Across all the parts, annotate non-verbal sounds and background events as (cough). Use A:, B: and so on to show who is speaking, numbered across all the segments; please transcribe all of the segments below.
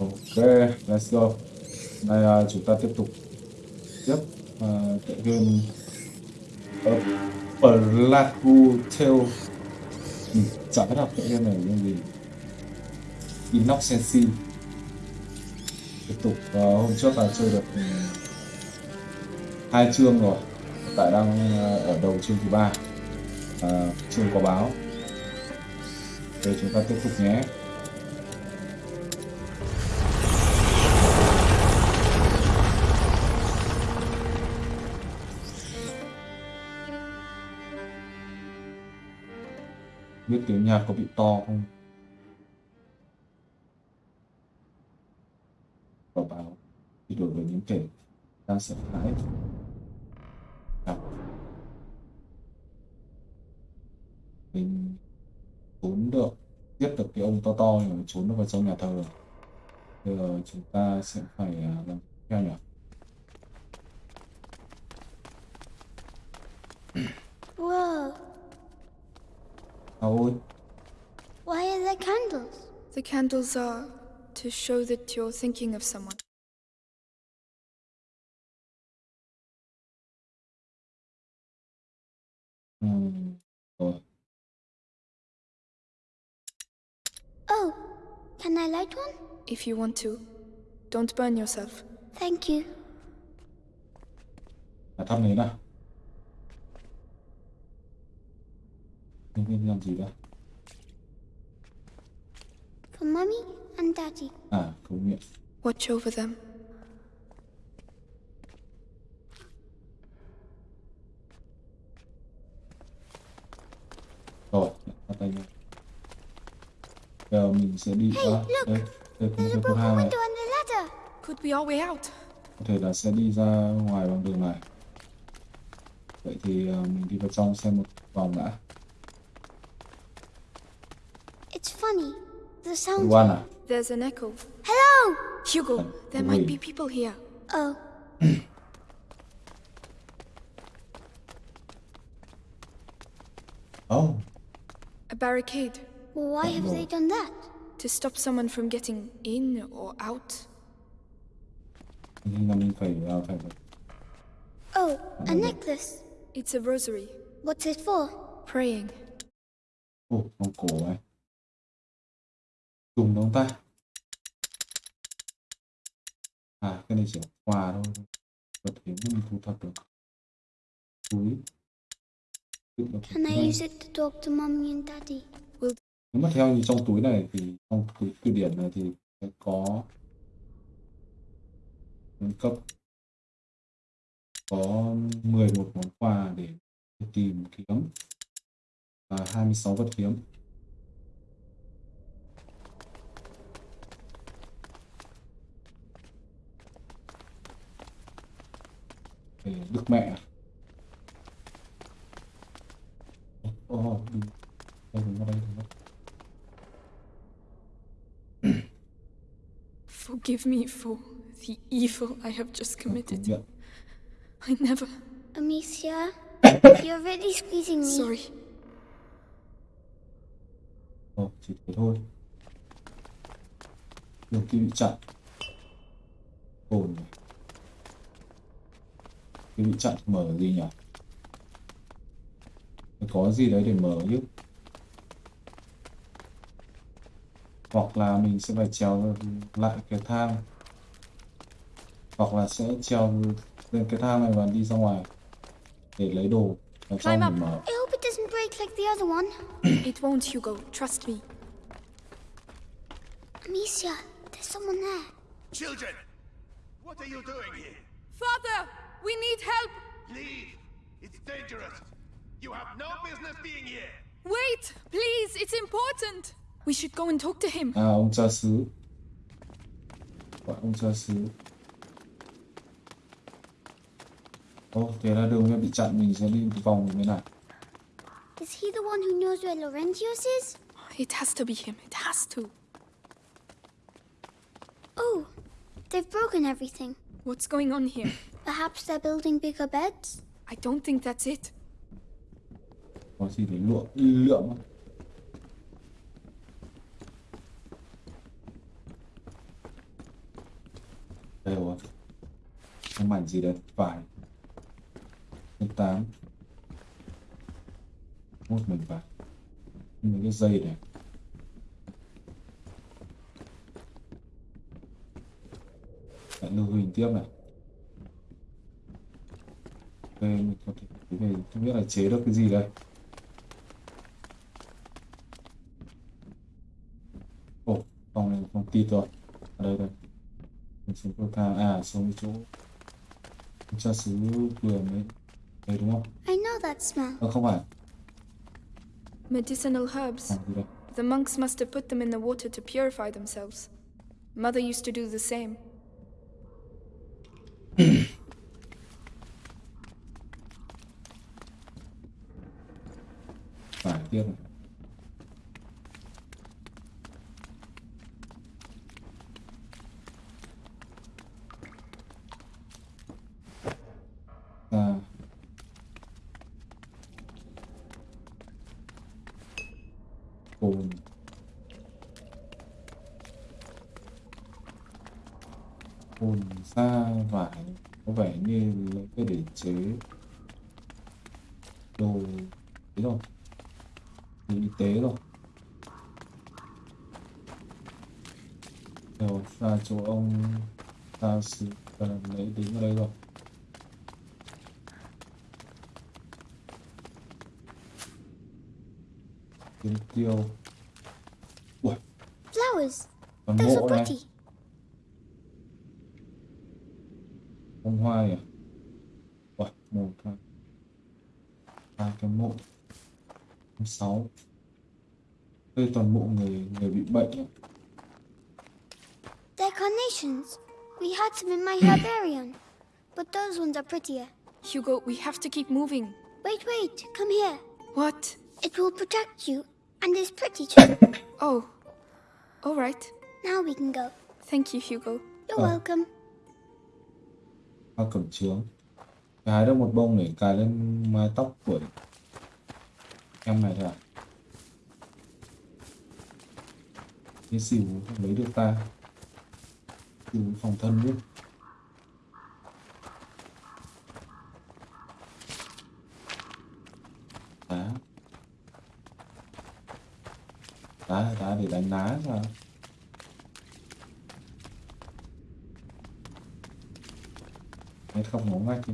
A: Ok, let's go. Đây uh, à, chúng ta tiếp tục tiếp uh, tựa game uh, Plague Tale. Ừ, biết đọc tựa game này là gì. Inocency. Tiếp tục uh, hôm trước là chơi được um, hai chương rồi. Hiện tại đang uh, ở đầu chương thứ ba. Uh, chương có báo. Để chúng ta tiếp tục nhé. Biết tiếng nhạc có bị to không? Và báo thì đối với những kẻ đang sợ hãi. Gặp mình trốn được giết được cái ông to to nhưng mà trốn được vào trong nhà thờ. Rồi bây giờ chúng ta sẽ phải à, làm theo nhỉ? Ôi,
B: Why are there candles?
C: The candles are to show that you're thinking of someone.
A: ừm, rồi
B: Oh, can I light one?
C: If you want to, don't burn yourself.
B: Thank you.
A: là thăm đấy nào nhân viên làm gì đó
B: For Mummy and Daddy.
A: à cầu nguyện
C: Watch over them.
A: rồi bắt tay nhau giờ mình sẽ đi
B: Hey,
A: à,
B: look!
A: đây đây cái
B: broken
A: cửa hàng này
B: window and a ladder.
C: Could be our way out.
A: có thể là sẽ đi ra ngoài bằng đường này vậy thì ờ, mình đi vào trong xem một vòng đã
B: funny. The sound.
A: Luan à
C: There's an echo.
B: Hello!
C: Hugo, there might be people here.
B: Oh, (clears throat)
A: oh
C: A barricade
B: well, why have they done that?
C: to stop someone from getting in or out.
A: nhưng mà mình phải ờ, phải
B: Oh, a necklace.
C: It's a rosary.
B: What's it for?
C: Praying.
A: Ồ, vòng cổ này. Dùng không ta? À, cái này chỉ quà thôi. Vật hiếm mình thu thập được. Túi.
B: Can I use it to talk to Mummy and Daddy?
A: Nếu mà theo như trong túi này thì trong túi từ điển này thì sẽ có nâng cấp có 11 món quà để tìm kiếm và 26 vật kiếm đức mẹ ồ oh, đừng đây đừng đây đừng (clears throat)
C: Forgive me for the evil I have just committed. I never.
B: Amicia, (coughs) you're really squeezing me.
C: Sorry.
A: Ồ, chỉ thế thôi. Đường kia bị chặn. Ồn này. Kia bị chặn mở gì nhỉ? Có gì đấy để mở chứ. Hoặc là mình sẽ phải trèo lại cái thang. Hoặc là sẽ trèo lên cái thang này và đi ra ngoài để lấy đồ
C: Climb
A: để
C: up.
A: mở.
B: I hope it doesn't break like the other one.
C: It won't, Hugo. Trust me.
B: Amicia, there's someone there.
D: Children, what are you doing here?
C: Father, we need help.
D: Leave! It's dangerous! You have no business being here!
C: Wait, please. It's important. We should go and talk to him.
A: À, ông cha xứ. Gọi ông cha xứ. Ồ, thế là đường này bị chặn, mình sẽ đi vòng như thế này.
B: Is he the one who knows where Laurentius is?
C: It has to be him. It has to.
B: Oh, they've broken everything.
C: What's going on here? (laughs)
B: Perhaps they're building bigger beds?
C: I don't think that's it.
A: Có gì để lượng, lượng. không? đây rồi cái mảnh gì đấy vải thứ tám một mình vải mấy cái dây này lại lưu hình tiếp này đây mình có thể cái này không biết là chế được cái gì đây ồ phòng này phòng tít rồi ở đây đây mình xuống cầu thang à xuống cái chỗ cha xứ vừa mới đây đúng không
B: I know that smell.
A: ờ không phải
C: Medicinal herbs.
A: à,
C: The monks must have put them in the water to purify themselves. Mother used to do the same.
B: pena. Are prettier.
C: Hugo, we have to keep moving.
B: Wait, wait. Come here.
C: What?
B: It will protect you. And is pretty too. (coughs)
C: Oh. All right.
B: now we can go.
C: Thank you, Hugo.
B: You're
A: Oh.
B: welcome.
A: hoa cẩm chướng hái được một bông để cài lên mái tóc của em này thôi à cái xỉu không lấy được ta xỉu phòng thân luôn đá thì đánh ná sao Đấy không muốn ngay chứ,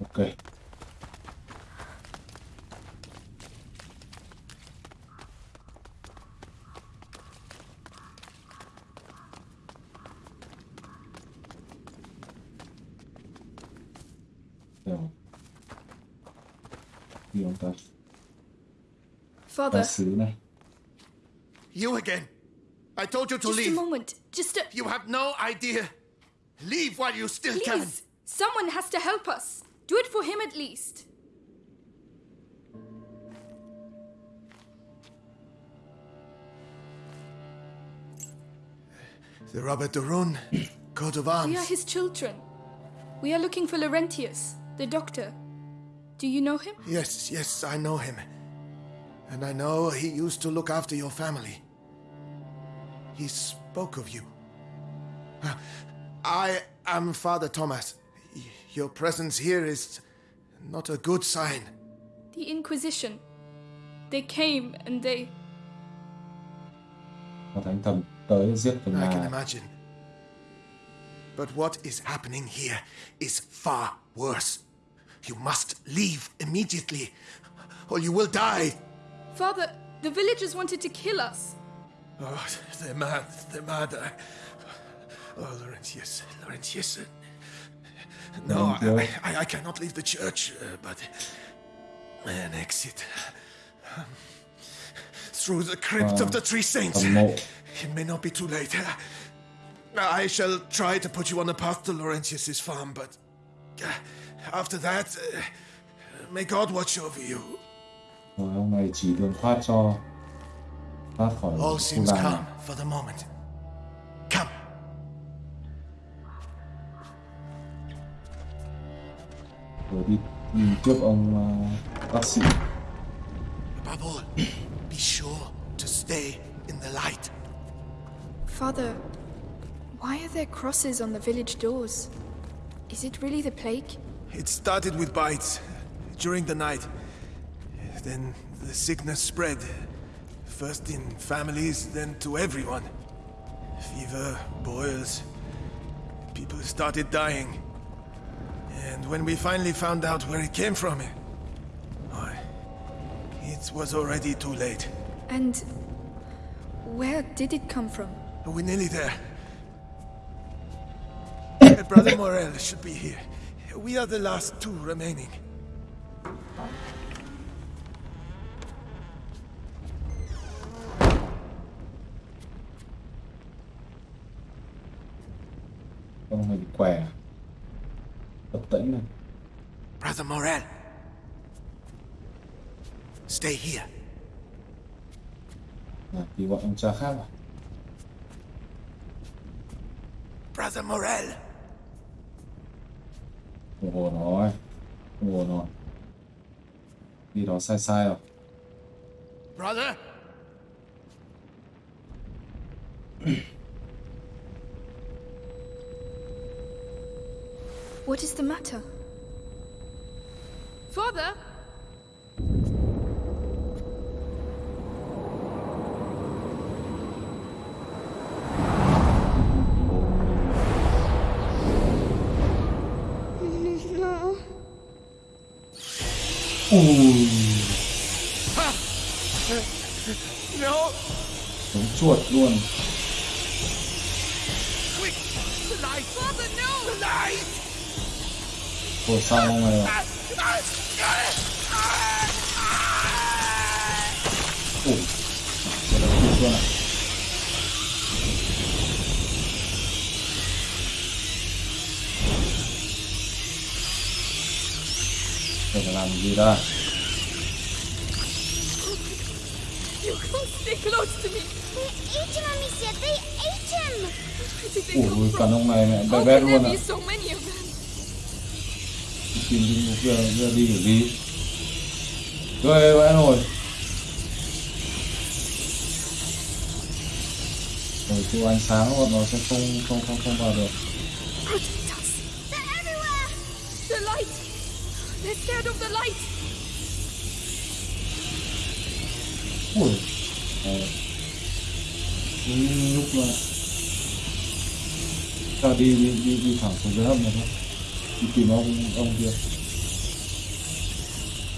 A: Ok.
C: Father.
A: Eh?
D: You again. I told you to leave.
C: just a moment. Just a.
D: You have no idea. Leave while you still can.
C: Please! Someone has to help us. Do it for him at least.
D: The Robert Durun coat of arms.
C: We are his children. We are looking for Laurentius, the doctor. Do you know him?
D: Yes, yes, I know him. And I know he used to look after your family. He spoke of you. I am Father Thomas. Your presence here is not a good sign.
C: The Inquisition. They came and they.
A: Và thánh thần tới giết phần
D: I can imagine. But what is happening here is far worse. You must leave immediately, or you will die.
C: Father, the villagers wanted to kill us.
D: Oh, they're mad. They're mad. I- Oh, Laurentius. Laurentius. No, I, I, I cannot leave the church, uh, but an exit. um, Through the crypt of the Three Saints. It may not be too late. I shall try to put you on the path to Laurentius's farm, but uh, after that, uh, may God watch over you.
A: Rồi ông này chỉ đường thoát cho thoát khỏi
D: All
A: khu
D: seems calm for the moment. Come.
A: Rồi đi, đi trước ông ờ, bác sĩ.
D: Above all, be sure to stay in the light.
C: Father, why are there crosses on the village doors? Is it really the plague?
D: It started with bites during the night. Then the sickness spread. First in families, then to everyone. Fever, boils. People started dying. And when we finally found out where it came from, oh, it was already too late.
C: And where did it come from?
D: Oh, we're nearly there. (coughs) Brother Morel should be here. We are the last two remaining.
A: Không phải bị què Tập tễnh này
D: Brother Morel. Stay here.
A: à, Thì gọi ông cha khác à
D: Brother Morel.
A: Ồ hồ rồi Ồ hồ rồi Đi đó sai sai rồi
D: Brother? (clears throat)
C: What is the matter? Father? (laughs)
B: No.
A: Ui
D: No!
A: Giống chuột luôn Ôi sao này luôn à Đây là làm gì đây
C: You can't stay close to me.
B: They ate him, Amicia. They ate him.
C: Where did they come
A: Ui
C: from?
A: cả ông này mẹ bé bé luôn ạ
C: them?
A: Tìm giờ giờ đi kiểu gì. Ghê vãi rồi Rồi tiêu ánh sáng bọn nó sẽ không không không không vào được. Ui. Ờ. Lúc mà Ta đi đi đi đi thẳng xuống dưới hầm này thôi Đi tìm ông ông kia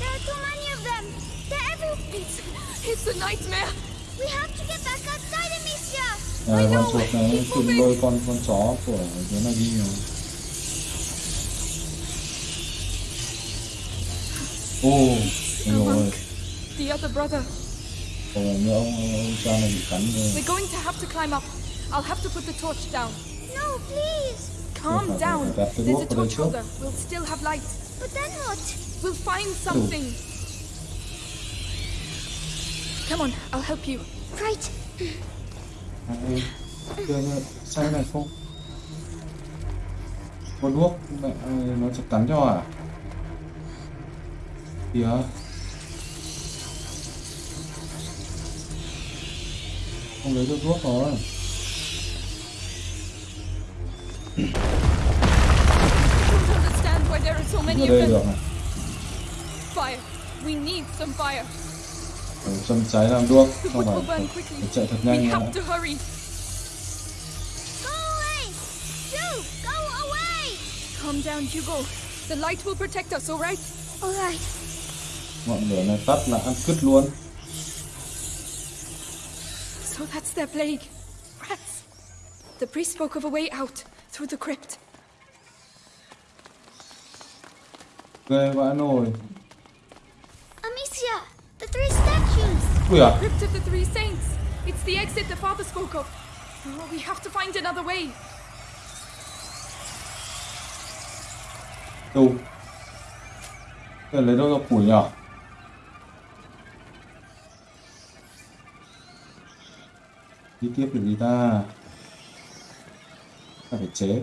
B: There are too many of them. They're everywhere.
C: It's, it's a nightmare.
B: We have to get back outside, Amicia.
A: à, con chuột này nó tìm đôi con con chó của đứa này đi rồi ô
C: The
A: rồi
C: monk. The other brother.
A: Ồ, như ông, ông cha này bị cắn rồi
C: We're going to have to climb up. I'll have to put the torch down.
B: No, please.
C: Calm down. There's a torch holder. We'll still have light.
B: But then what?
C: We'll find something. Come on, I'll help you.
B: Right.
A: sai này không có đuốc mẹ nó sẽ cắn cho à kìa không lấy được thuốc rồi đây được này
C: Fire. We need some fire.
A: Để châm cháy làm đuốc không phải phải, chạy thật nhanh
B: away.
C: Calm down, Hugo. The light will protect us, all right?
B: All right.
A: ngọn lửa này tắt là ăn cứt luôn
C: So that's their plague. Rats. The priest spoke of a way out through the crypt.
A: ghê vãi nồi
B: Amicia, the three statues.
A: ui à
C: Crypt of the Three Saints. It's the exit the father spoke of. Oh, we have to find another way.
A: đâu Thế lấy đâu ra củi nhỉ đi tiếp được gì ta ta phải chế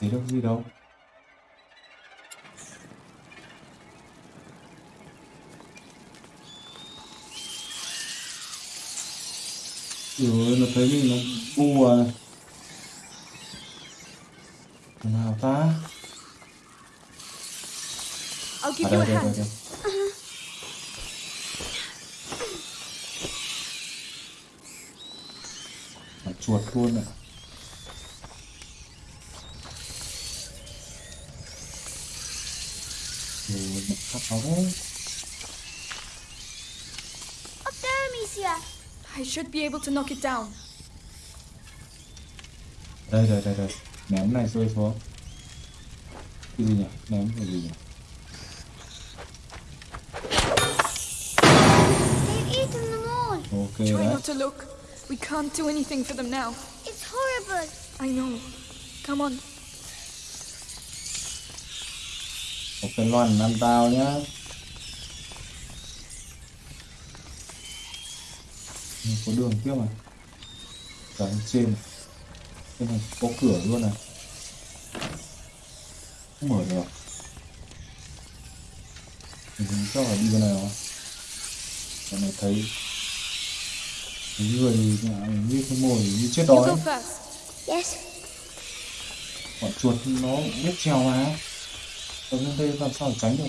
A: thấy đâu gì đâu? Rồi nó thấy mình nó bu à. Nào ta?
C: Give
A: à đây đây đây, đây. Chuột luôn ạ rồi một khắp áo đấy
B: Up there, Amicia.
C: I should be able to knock it down.
A: đây đây đây đây ném này rơi xuống cái gì nhỉ ném cái gì nhỉ
B: They've eaten them all.
A: ok
C: Try
A: đấy
C: not to look. We can't do anything for them now.
B: It's horrible.
C: I know. Come on.
A: một cái loàn ăn tao nhá Ừ, có đường tiếp mà cả trên trên này có cửa luôn này không mở được mình chắc là đi bên này rồi Cái này thấy người như cái mồi như chết đói.
B: Yes.
A: bọn chuột nó biết trèo mà. Ở bên đây làm sao để tránh được?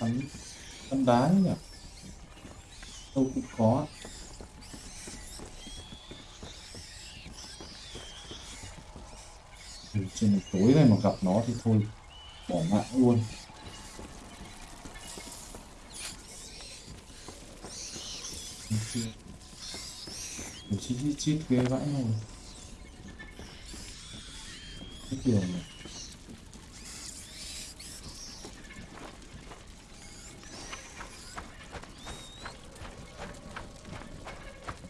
A: Bắn bắn đá nhỉ? Đâu cũng có. Trên tối này mà gặp nó thì thôi bỏ mạng luôn chít chít chít ghê vãi rồi cái kiểu này.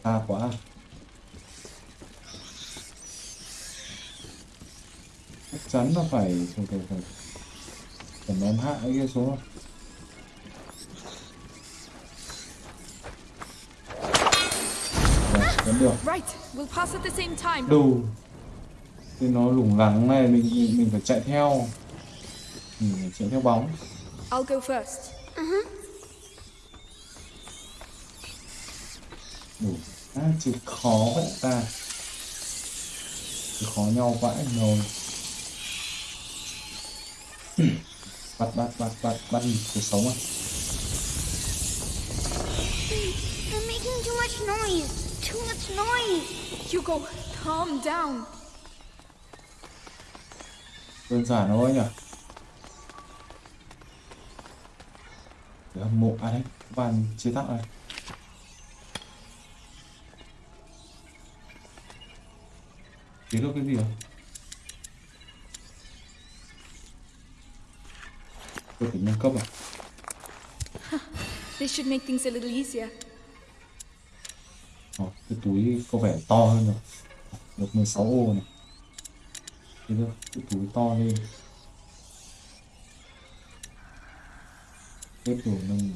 A: Xa quá. Chắc chắn là phải phải phải phải phải ném hạ cái kia xuống Rồi, được
C: Right. We'll pass at the same time.
A: đủ thì nó lủng lẳng này mình mình, phải chạy theo mình phải chạy theo bóng
C: I'll go first.
A: đủ à, chữ khó vậy ta chữ khó nhau vãi rồi (clears throat) bắt bắt bắt bắt bắt cuộc sống à
B: They're making too much noise. Much noise.
C: Hugo, calm down.
A: đơn giản thôi nhỉ để hâm mộ à đấy bàn chế tạo này chế được cái gì à tôi phải nâng cấp à
C: This should make things a little easier.
A: Túi có vẻ to hơn rồi. Được 16 ô này. Thế được, cái túi to lên Tiếp tục nâng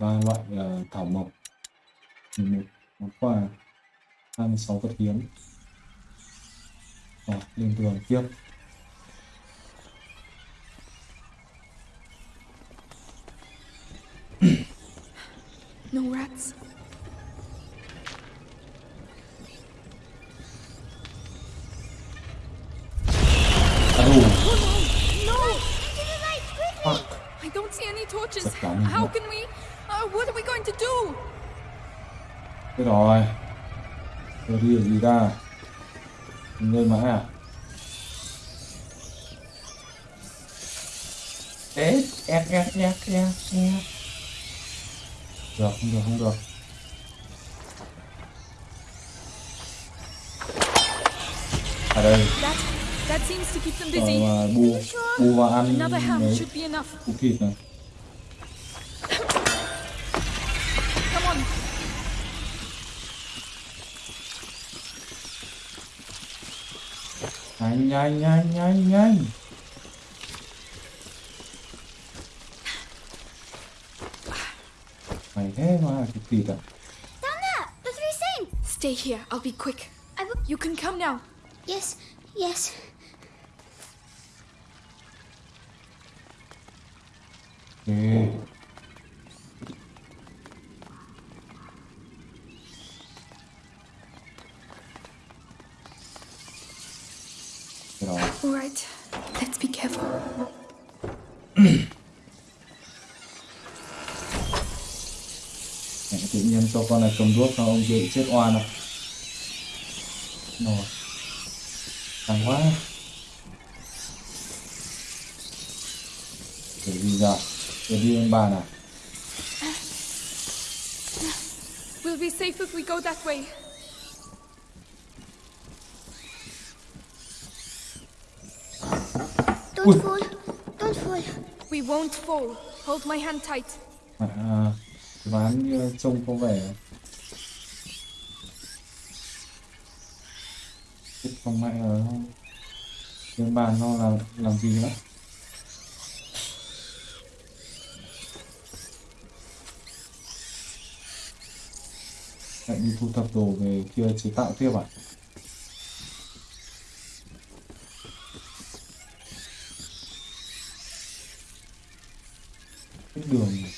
A: ba loại uh, thảo mộc một món quà 26 vật hiếm. Rồi, lên tường tiếp.
C: No rats? Oh, torches. How can we? Uh, what are we going to do?
A: Thế rồi. Rồi đi gì ta? Lên mà ha. Ê, ẹt ẹt ẹt ẹt ẹt. Được không được không được. À đây. Rồi mà bu Bu vào ăn đấy. Củ thịt này. Nhanh nhanh nhanh nhanh nhanh Peter.
B: Down there! The three saints!
C: Stay here. I'll be quick.
B: I will...
C: You can come now.
B: Yes, yes.
A: Okay. Bị chết oan à rồi càng quá để gì giờ để đi lên bàn à
C: We'll be safe if we go that way.
B: Don't
A: Ui.
B: fall. Don't fall.
C: We won't fall. Hold my hand tight.
A: à, ván như trông có vẻ không mẹ ở trên bàn nó làm làm gì nữa lại đi thu thập đồ về kia chế tạo tiếp à Cái đường này.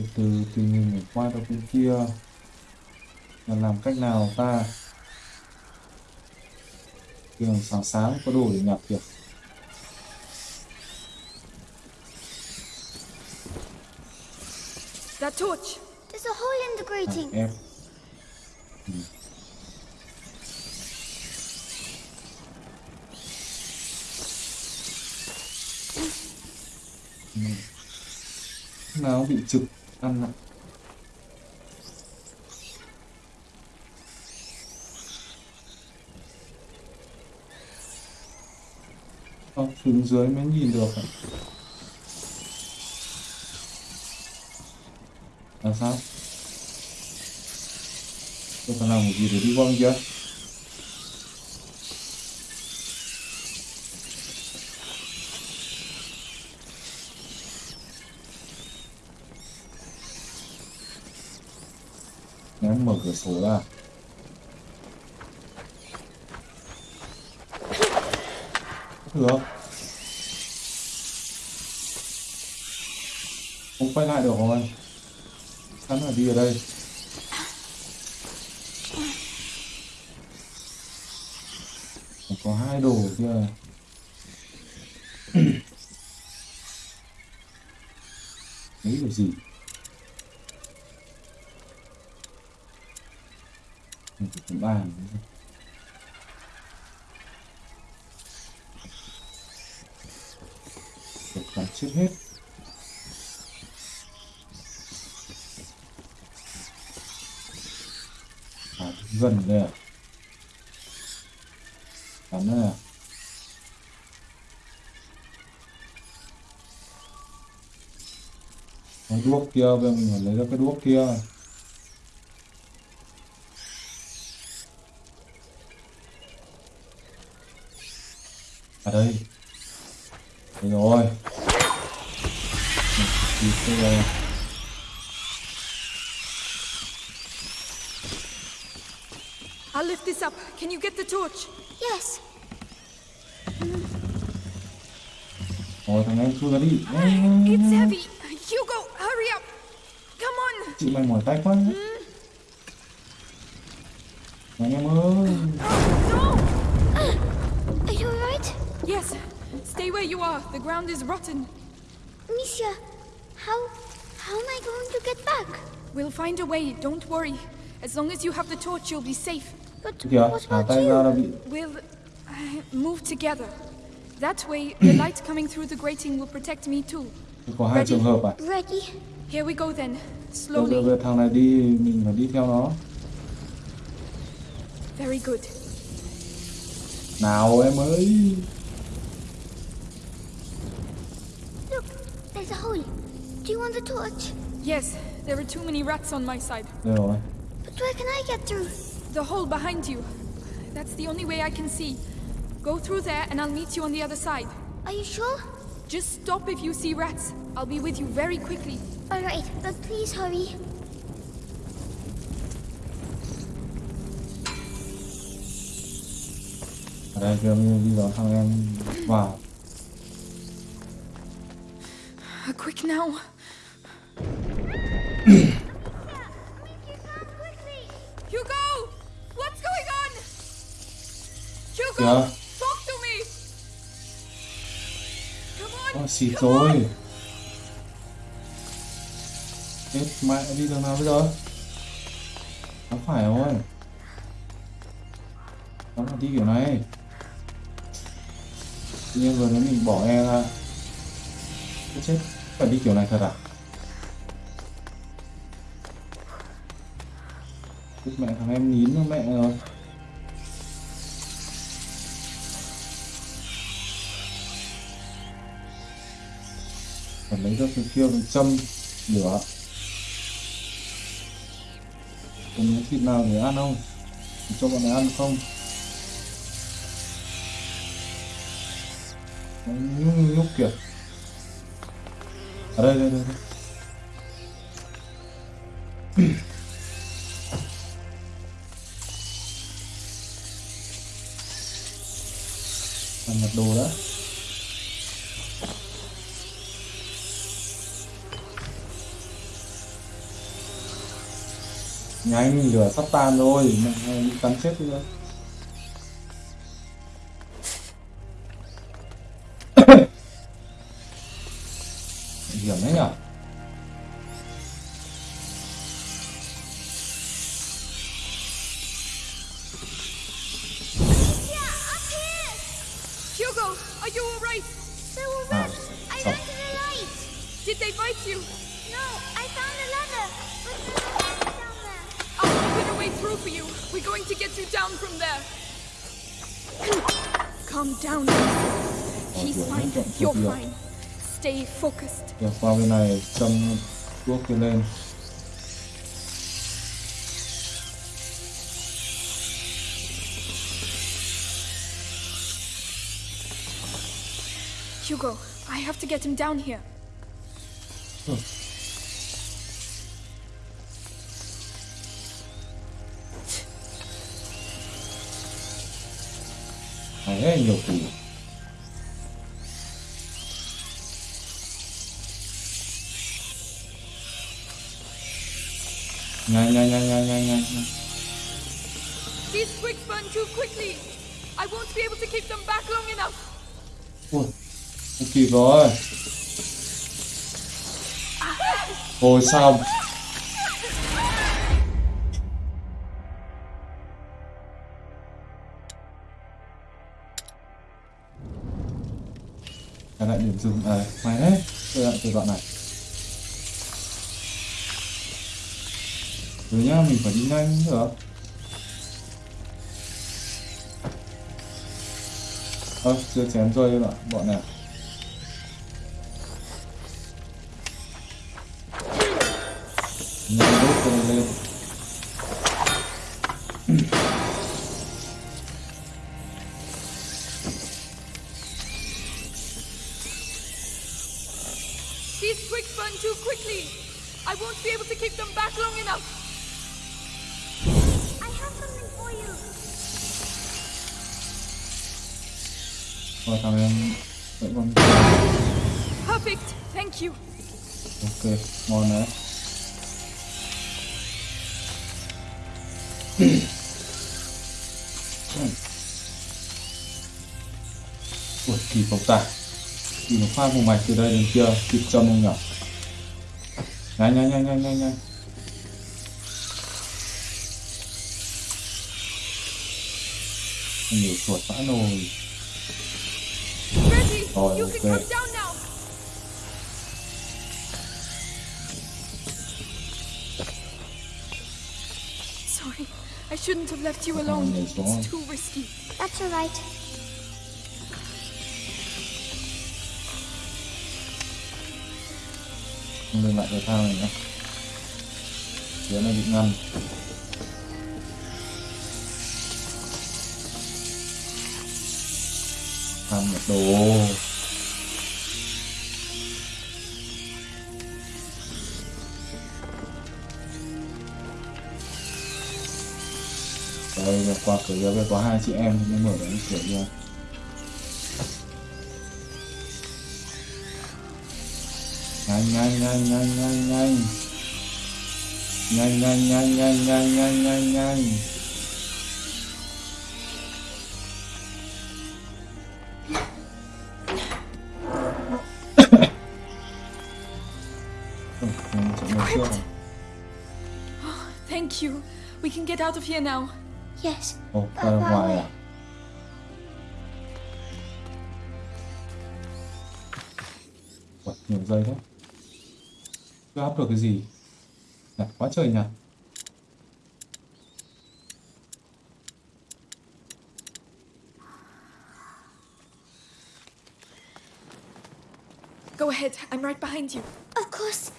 A: từ từ tình hình để qua 到 bên kia là làm cách nào ta đường sáng sáng có đồ để nhập được
C: That torch.
B: There's a hole in the
A: à,
B: grating.
A: em Ừ. Ừ. nào bị trực ăn ạ Không, xuống dưới mới nhìn được ạ. Là sao? Tôi phải làm một gì để đi qua chưa kia? Mở cửa sổ ra. Được. Không quay lại được rồi. Sẵn là đi ở đây. Có hai đồ kia. (coughs) Đấy là gì? Bàn. Được cắn chết hết. À, gần đây à? bắn đây à? Cái đuốc kia, bây giờ mình phải lấy ra cái đuốc kia. À đây. Đây rồi. Kịp đây rồi.
C: I'll lift this up. Can you get the torch?
B: Yes.
A: Rồi thằng em chui ra đi.
C: It's heavy. Hugo, hurry up. Come on.
A: Chị mày mỏi tay quá. Thằng
B: are.
C: The ground is rotten.
B: Misha, how how am I going to get back?
C: We'll find a way. Don't worry. As long as you have the torch, you'll be safe.
B: But
A: Kìa,
B: what
A: thả
B: about you?
C: We'll uh, move together. That way, the light coming through the grating will protect me too.
A: có hai trường hợp à?
B: Ready?
C: Here we go then.
A: Bây giờ,
C: Slowly.
A: bây giờ thằng này đi mình phải đi theo nó.
C: Very good.
A: Nào em ơi.
B: Look, there's a hole. Do you want the torch?
C: Yes, there are too many rats on my side.
A: Đây rồi.
B: But where can I get through?
C: The hole behind you. That's the only way I can see. Go through there and I'll meet you on the other side.
B: Are you sure?
C: Just stop if you see rats. I'll be with you very quickly.
B: Alright, but please hurry.
A: ở đây kêu đi đón thằng em vào
C: Uh, quick now. On!
A: Ôi, xịt
C: come on.
A: rồi chết mẹ đi đường nào bây giờ? Nó phải rồi. Nó phải đi kiểu này. Tự nhiên vừa nó mình bỏ e ra. Chết phải đi kiểu này thật à mẹ thằng em nín nó mẹ rồi phải lấy ra cái kia mình châm lửa. Còn miếng thịt nào để ăn không? Để cho bọn này ăn không? Nó nhúc nhúc kìa. Ở đây đây đây, đây. Lửa sắp tan rồi mình cắn chết đi hiểm Giờ qua bên này châm thuốc kia lên
C: Hugo, I have to get him down here. Quickly. I won't be able to keep them back long enough.
A: Ui, kỳ kịp rồi xong Trở lại điểm dừng à, mày đấy. Tôi lại từ đoạn này. Rồi nhá, mình phải đi nhanh nữa. Ơ, chưa chém rơi bạn, bọn này? Nhanh Kịp một phát vùng mạch từ đây đến kia Kịp châm không nhỉ Nhanh nhanh nhanh nhanh nhanh nhanh Nhiều chuột vãi nồi
C: Ready? You
A: okay.
C: can come down now. Sorry, I shouldn't have left you alone.
A: on, let's go on.
C: It's too risky.
B: That's all right.
A: Không lên lại cái thao này nữa Phía này bị ngăn. Tham một đồ. Đây là qua cửa kia có hai chị em mới mở cái cửa kia. (gasps)
C: Thank you. We can get out of here now.
B: Yes.
A: Oh, quite a. What. Chưa hấp được cái gì? Nhặt quá trời nhặt.
C: Go ahead. I'm right behind you.
B: Of course.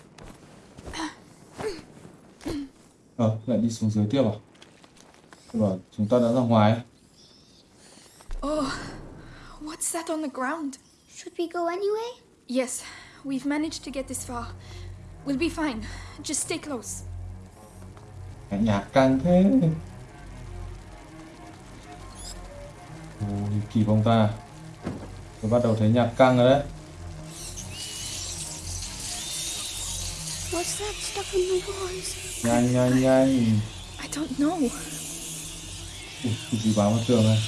A: Ờ, lại đi xuống dưới tiếp à? Tôi bảo chúng ta đã ra ngoài.
C: Oh, what's that on the ground?
B: Should we go anyway?
C: Yes, we've managed to get this far. We'll be fine. Just stay close.
A: Nhạc căng thế. Ôi, kỳ bông ta. Tôi bắt đầu thấy nhạc căng rồi đấy.
B: What's that stuff in the walls?
A: Nhanh, nhanh, nhanh.
C: I don't know.
A: Ui, gì báo vào tường này?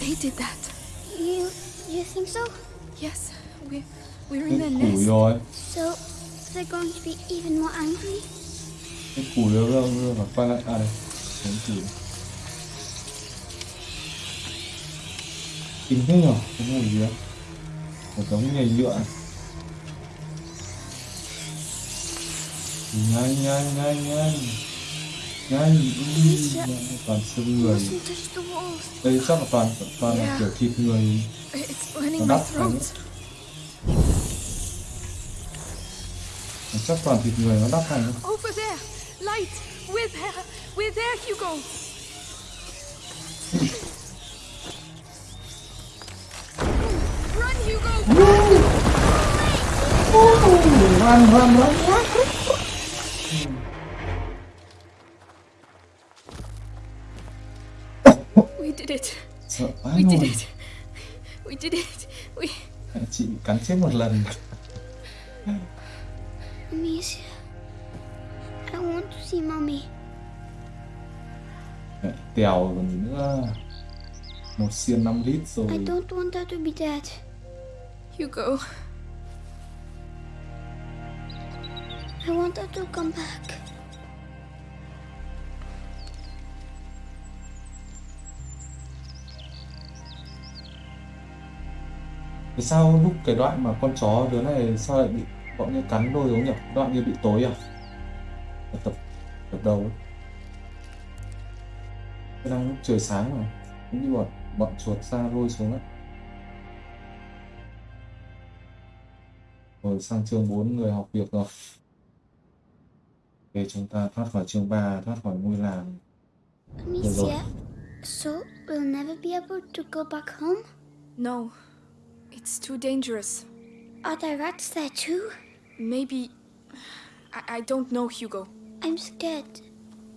C: They did that.
B: You you think so?
C: Yes, we're, we're in
A: củi
C: nest.
A: rồi.
B: So they're going to be even more angry?
A: Cái củi rồi, rồi, rồi, rồi. quay lại. À đây, cái củi. Kinh thế nhở? Cái mùi gì đấy? Một đống nhầy nhựa. Nhanh, nhanh, nhanh, nhanh. Ui, toàn xương người. Đây chắc là toàn toàn là kiểu thịt người Nó đắp
C: throat.
A: chắc toàn thịt người nó đắp thành
C: Over there! Light! We're there! We're there, Hugo! Run, Hugo!
A: run run run
C: We did it!
A: sợ
C: We did it! We did it! We...
A: chị bị cắn chết một lần
B: Amicia. I want to see mommy.
A: Mẹ tèo còn gì nữa một xiên 5 lít
B: I don't want her to be dead.
C: Hugo,
B: I want her to come back.
A: Sao lúc cái đoạn mà con chó đứa này sao lại bị bọn như cắn đôi giống nhỉ đoạn như bị tối à Ở tập tập đầu ấy. Đang lúc trời sáng mà cũng như bọn bọn chuột ra lôi xuống ấy rồi sang chương 4 người học việc rồi để chúng ta thoát khỏi chương 3 thoát khỏi ngôi làng
B: Amicia. So we'll never be able to go back home?
C: no. It's too dangerous.
B: Are there rats there too?
C: Maybe. I, I don't know, Hugo.
B: I'm scared.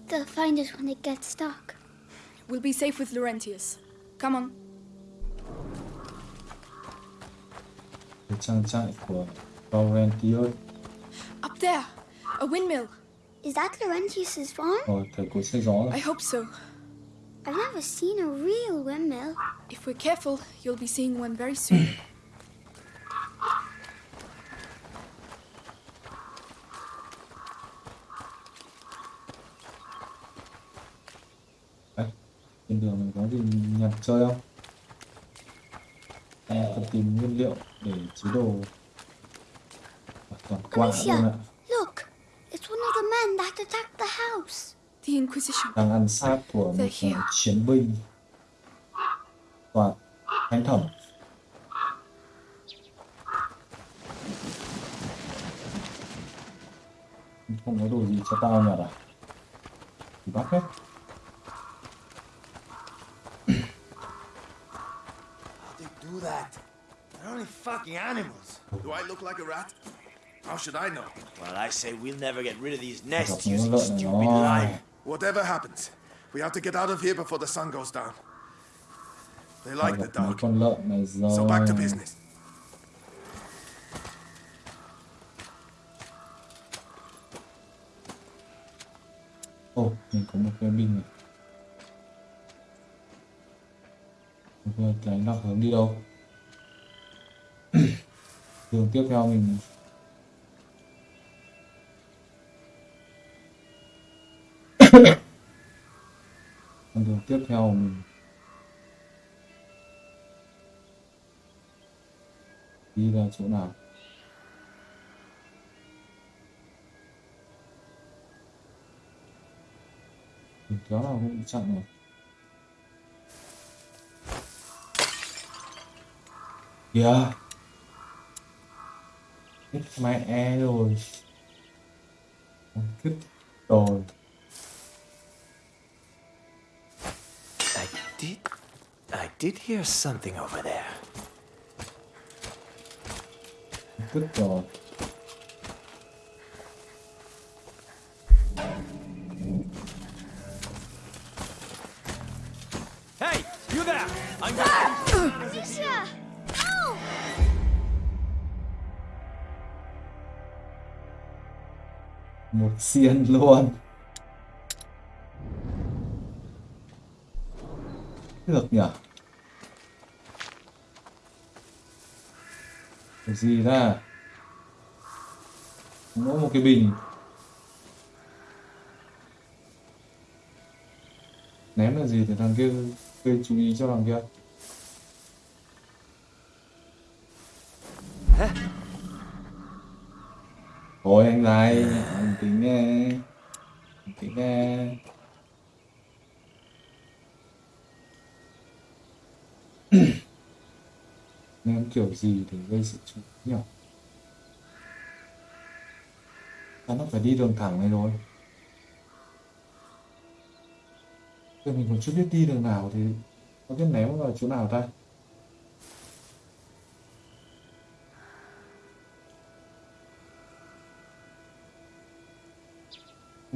B: They'll find us when it gets dark.
C: We'll be safe with Laurentius. Come on.
A: cái trang trại của Laurentius
C: Up there! A windmill!
B: Is that Laurentius's farm?
A: rồi thầy cô xây gió
C: I hope so.
B: I've never seen a real windmill.
C: If we're careful, you'll be seeing one very soon. (clears throat)
A: trên đường này có gì nhặt chơi không? Em cần tìm nguyên liệu để chế đồ? Toàn quả luôn ạ.
B: Look, it's one of the men that attacked the house.
C: The Inquisition.
A: đang ăn xác của một chiến binh. Và thánh thẩm. Không có đồ gì cho tao nhặt à? Thì bắt hết
E: do that? They're only fucking animals.
D: Do I look like a rat? How should I know?
E: Well, I say we'll never get rid of these nests
A: mấy con
E: using
A: lợn
E: stupid
A: nó
E: lime.
D: Whatever happens, we have to get out of here before the sun goes down. They like the dark.
A: con lợn này rồi
D: So back to business.
A: Ồ, mình có một cái pin này. Cái nó hướng đi đâu? (clears throat) Đường tiếp theo mình (coughs) Con đường tiếp theo mình đi ra chỗ nào? Mình kéo nào cũng bị chặn rồi. Yeah. It's my arrows. Good dog.
E: I did... I did hear something over there.
A: Good dog.
E: Hey, you there! I'm ah!
B: going to...
A: Một xiên luôn. Được nhỉ? Cái gì ra? Mỗi một cái bình. Ném là gì để thằng kia gây chú ý cho thằng kia. Thôi anh dài, anh tính nghe. Anh (clears throat) nghe. Kiểu gì để gây sự chú ý nhỉ? Nó phải đi đường thẳng này rồi. Thì mình còn chưa biết đi đường nào thì có biết ném vào chỗ nào ta?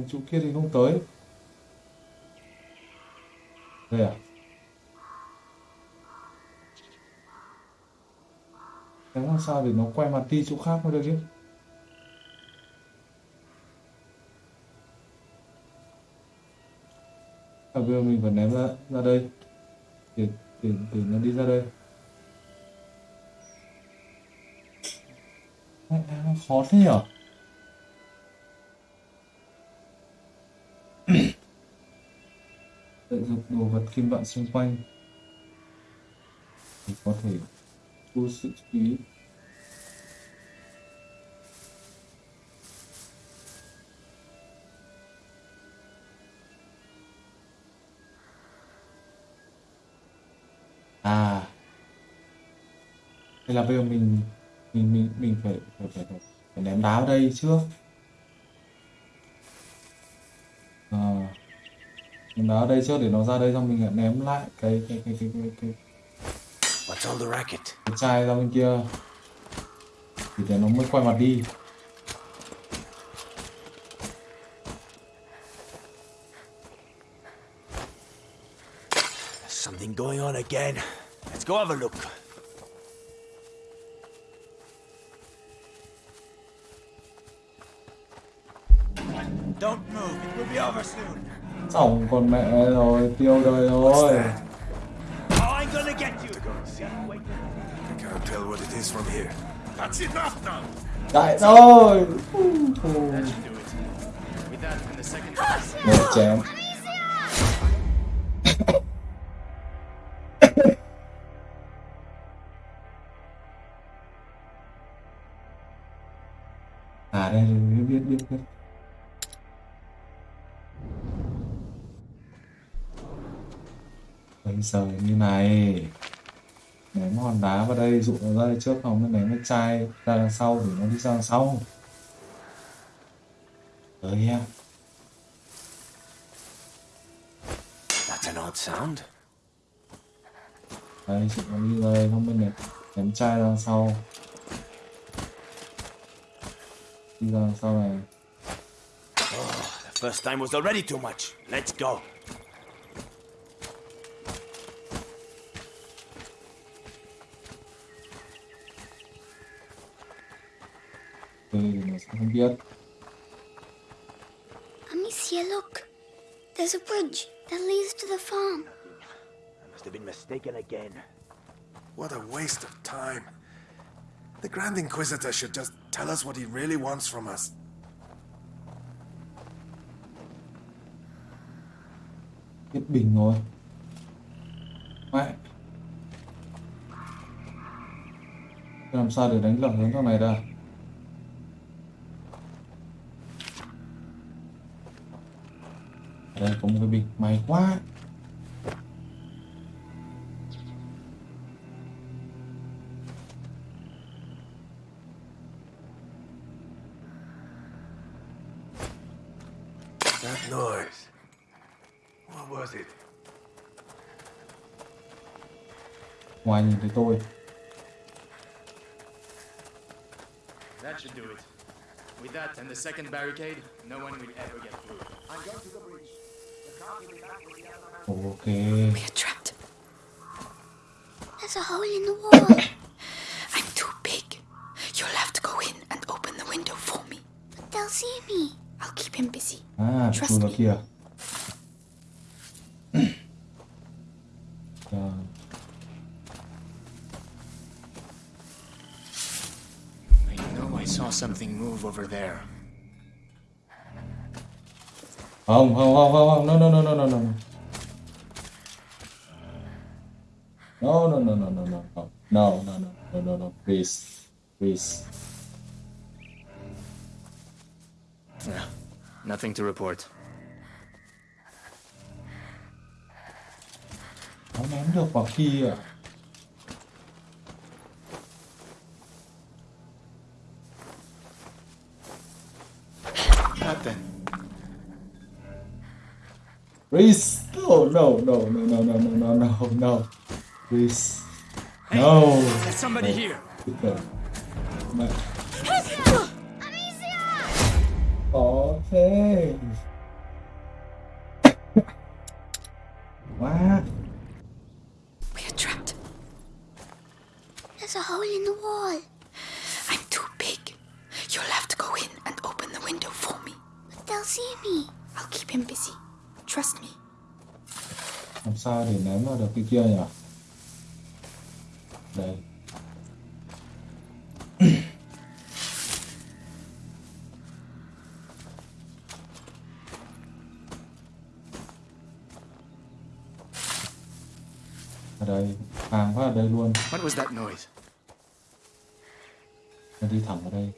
A: Cái chỗ kia thì không tới. Đây à? Đáng làm sao để nó quay mặt đi chỗ khác mới được chứ? À, bây giờ mình phải ném ra ra đây để để để nó đi ra đây. Mẹ, nó khó thế nhở? Đồ vật kim loại xung quanh thì có thể thu sự chú ý. À, hay là bây giờ mình mình mình mình phải phải phải, phải, ném đá ở đây trước. Ném đá đây trước để nó ra đây xong mình lại ném lại cái cái cái cái cái, cái,
E: What's on the racket?
A: cái chai ra bên kia thì để nó mới quay mặt đi.
E: Something going on again. Let's go have a look. Don't move, it will be over soon.
A: Xong con mẹ rồi, tiêu đời rồi.
E: Oh, I'm gonna get you. Wait. (coughs)
A: Giờ như này ném hòn đá vào đây dụ nó ra đây trước không mới ném cái chai ra đằng sau để nó đi ra đằng sau tới em
E: That's an odd sound.
A: đấy dụ nó đi ra đây không mới ném ném chai ra đằng sau đi ra đằng sau này
E: The first time was already too much. Let's go.
A: Nó sẽ không
B: Amicia, look. There's a bridge that leads to the farm.
E: I must have been mistaken again.
D: What a waste of time. The Grand Inquisitor should just tell us what he really wants from us.
A: hết bình rồi mẹ làm sao để đánh lợn hướng thằng này ra Ở đây có một cái bình may quá
D: That noise. What was it?
A: ngoài nhìn thấy tôi
F: That should do it. With that and the second barricade, no one will ever get through.
A: Ok
G: We're trapped.
B: There's a hole in the wall. (coughs)
G: I'm too big. You'll have to go in and open the window for me.
B: but they'll see me.
G: I'll keep him busy.
A: Ah, à
G: Trust
A: chui vào
G: me.
A: kia Trời. (coughs)
F: I know I saw something move over there.
A: Home, home, home, home, home. No, no, no, no, no, no, no. No, no, no, no, no, no, no. No, no, no, no, no, no. Please. Please.
F: Yeah. Nothing to report.
A: Nó ném được vào kia
F: à?
A: Please Oh, no, no, no, no, no, no, no, no, no. please Hey, no.
F: There's somebody
A: no. here. Okay. Oh, hey. Cái kia nhỉ? Đây. Ở đây hàng phát ở đây luôn.
F: What was that noise?
A: đi thẳng vào đây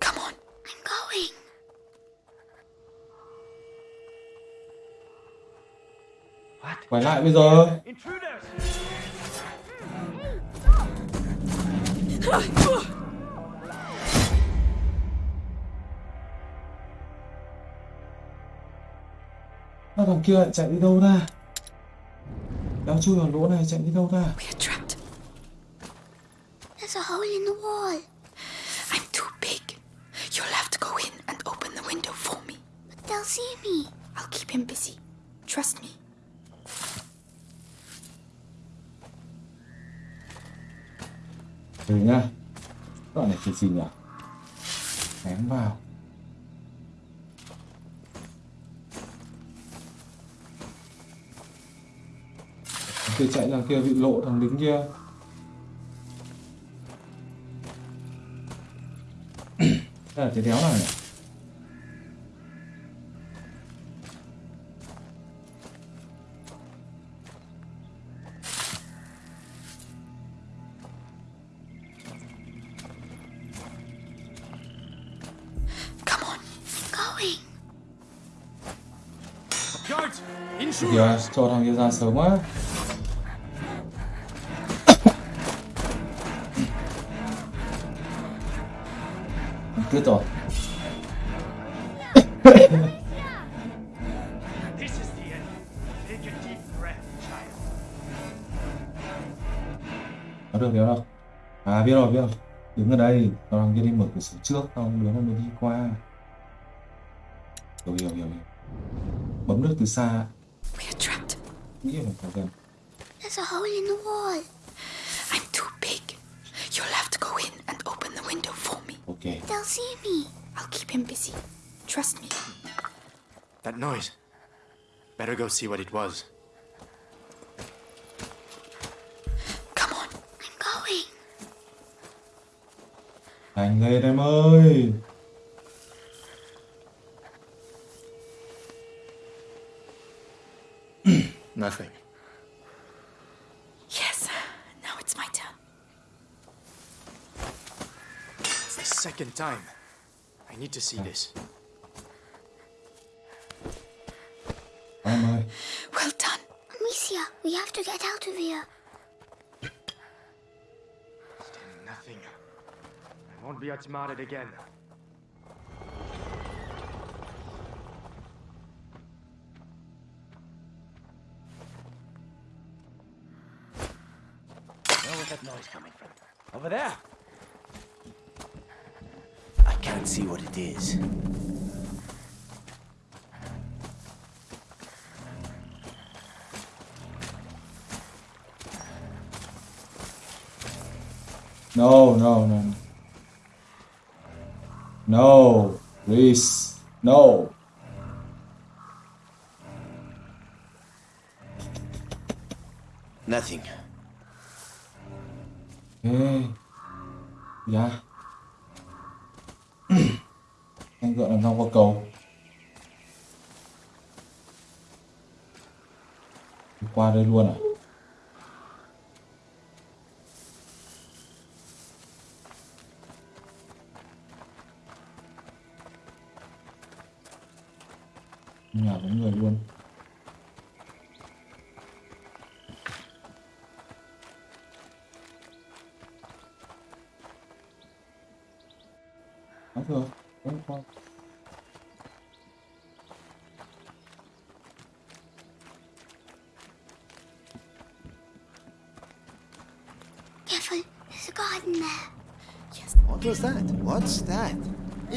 G: Come on.
B: I'm going
A: quay lại bây giờ Nó thằng kia lại chạy đi đâu ra Đéo chui vào lỗ này chạy đi đâu ra
G: We're trapped.
B: There's a hole in the wall.
A: Thằng kia bị lộ thằng lính kia. Đây là cái đéo này. Kìa
F: Intruders!
A: cho thằng kia ra sớm quá
E: deep breath, child.
A: được đéo đâu à biết rồi biết rồi đứng ở đây còn thằng kia đi mở cửa sổ trước xong đứa nó mới đi qua hiểu hiểu hiểu bấm được từ xa
G: We are trapped.
A: nghĩ là phải gần
B: There's a hole in the wall.
G: I'm too big. You'll have to go in and open the window for me.
A: ok
B: They'll see me.
G: I'll keep him busy. Trust me.
F: That noise. Better go see what it was.
G: Come on.
B: I'm going.
A: Thành lên em ơi
F: Nothing.
G: Yes. Now it's my turn.
F: It's the second time. I need to see this.
A: em ơi
G: Well done.
B: Amicia, we have to get out of here.
F: Still nothing. I won't be outsmarted again.
E: Where was that noise coming from? Over there. Can't see what it is.
A: no no no. No please no.
E: Nothing. Eh?
A: Ê, dạ anh làm sao qua cầu. Qua đây luôn à nhà có người luôn.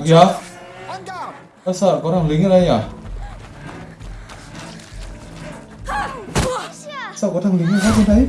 A: Dạ.
D: Guard!
A: Ơ sợ có thằng lính ở đây nhỉ? Sao có thằng lính ở trên đấy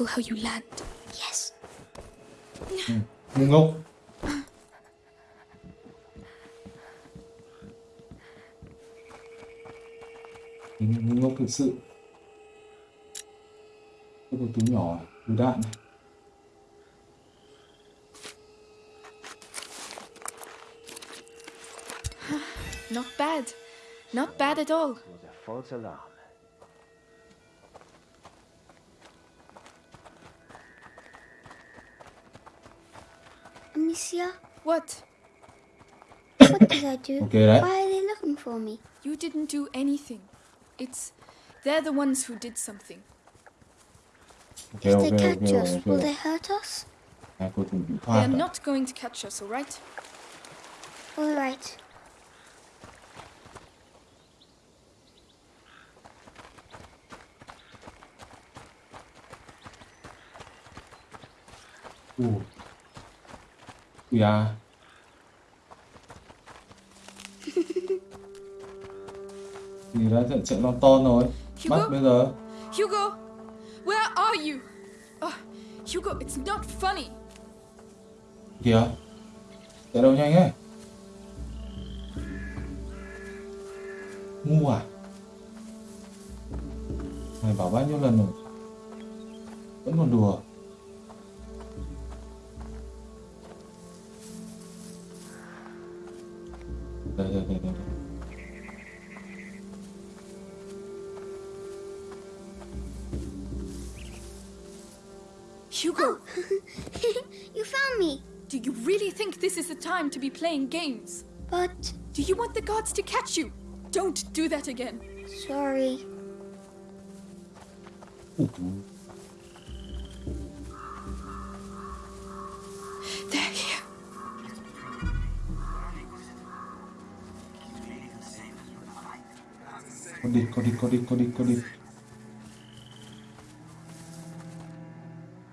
G: Careful how you land.
B: Yes.
A: ngu ngốc Ngu ngu ngốc thực sự Cái có túi nhỏ túi đạn này
C: Not bad. Not bad at all.
E: It was a false alarm.
B: Amicia,
C: What?
B: what did I do?
A: Ok đấy
B: Why are they looking for me?
C: You didn't do anything. It's. They're the ones who did something.
A: Ok
B: If
A: ok
B: they
A: ok
B: catch us,
A: ok
B: will they hurt us?
A: Hai cô từng bị
C: They
A: thoát
C: are not going to catch us, alright?
B: All right.
A: Ui à. Gì đã trận trận lon ton rồi.
C: Hugo?
A: Bắt bây giờ.
C: Hugo, where are you? Oh, Hugo, it's not funny.
A: Kìa. Chạy đâu nhanh ấy. Ngu à? Mày bảo bao nhiêu lần rồi? Vẫn còn đùa.
C: Hugo, oh. (laughs)
B: you found me,
C: do you really think this is the time to be playing games?
B: but
C: Do you want the guards to catch you? Don't do that again.
B: sorry.
A: Con đi con đi con đi con đi con đi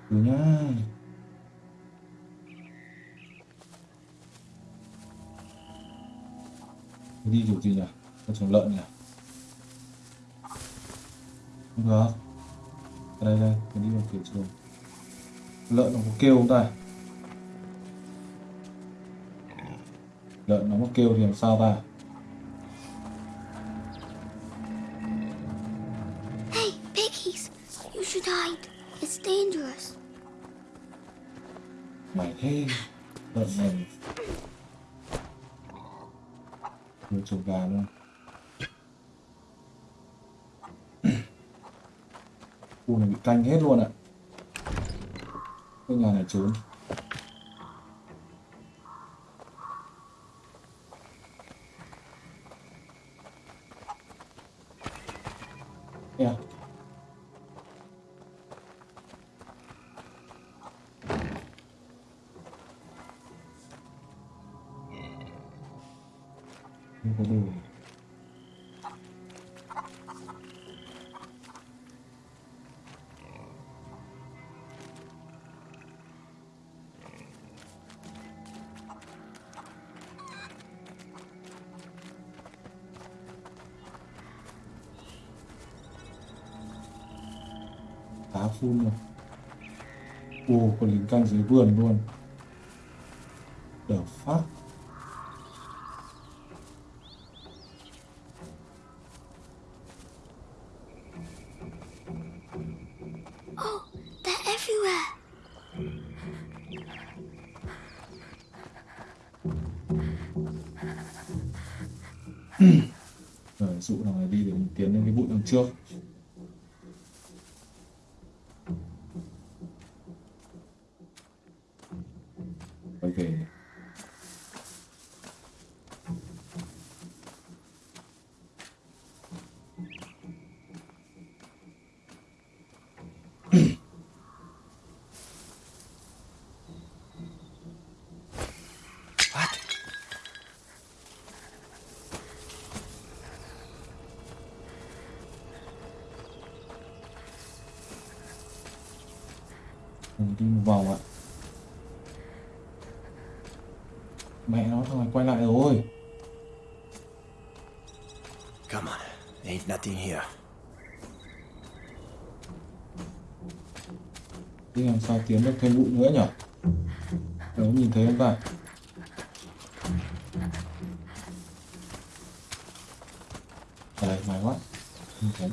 A: Từ nhá. Đi kiểu gì nhỉ? Con chuồng lợn nhỉ? Không được. Đây đây, mình đi vào kiểu chuồng. Lợn nó có kêu không ta? Lợn nó có kêu thì làm sao ta? Full rồi. Ồ, còn lính canh dưới vườn luôn. Đi một vòng ạ Mẹ nó thằng này quay lại rồi
E: Come on. Ain't nothing here.
A: Đi làm sao tiến được thêm bụi nữa nhở Nếu nhìn thấy không ta À đây, may quá Không thấy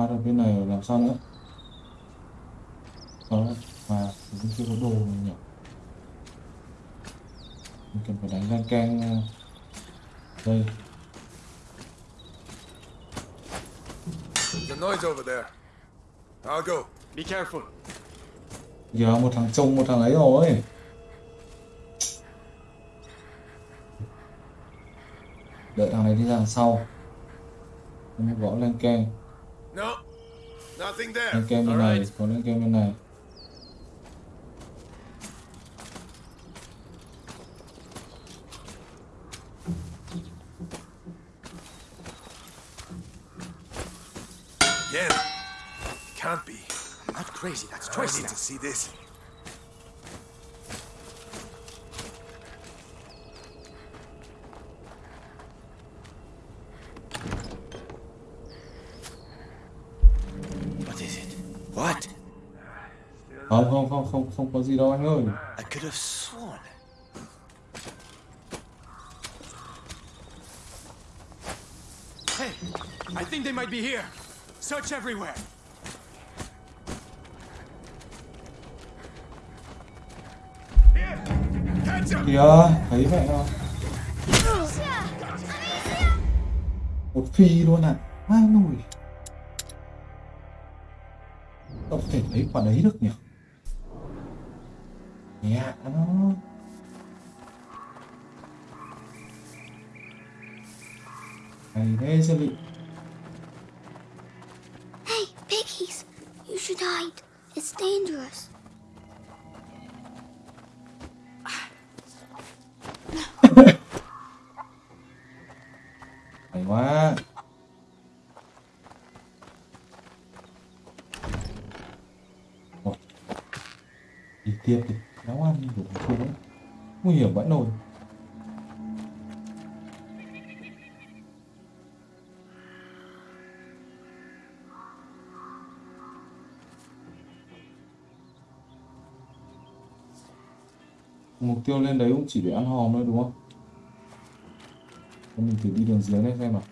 A: Qua được bên này rồi làm sao nữa Đó mà mình chưa có đồ này nhỉ Mình cần phải đánh lan can ờ, Đây
D: The noise over there. I'll go.
F: Be Be careful.
A: giờ một thằng trông một thằng ấy rồi. Đợi thằng này đi ra đằng sau. Gõ lên keng
D: No, nothing there.
A: lên keng bên này có lên keng bên này
F: I'm not crazy,
D: I need
F: now.
D: to see this.
E: What is it? What?
A: không không không không không có gì đâu anh ơi
E: I could have sworn.
F: Hey, I think they might be here. Search everywhere.
A: Kìa thấy mẹ không một phi luôn à ai nồi không thể lấy quả đấy được nhỉ nhẹ nó hay thế sẽ bị
B: Hey, piggies! You should hide. It's dangerous.
A: Quá. Ôi. đi tiếp đi. Nấu ăn đủ thằng nguy hiểm vẫn nồi. Mục tiêu lên đấy cũng chỉ để ăn hòm thôi, đúng không? Mình thử đi đường dưới này xem nào.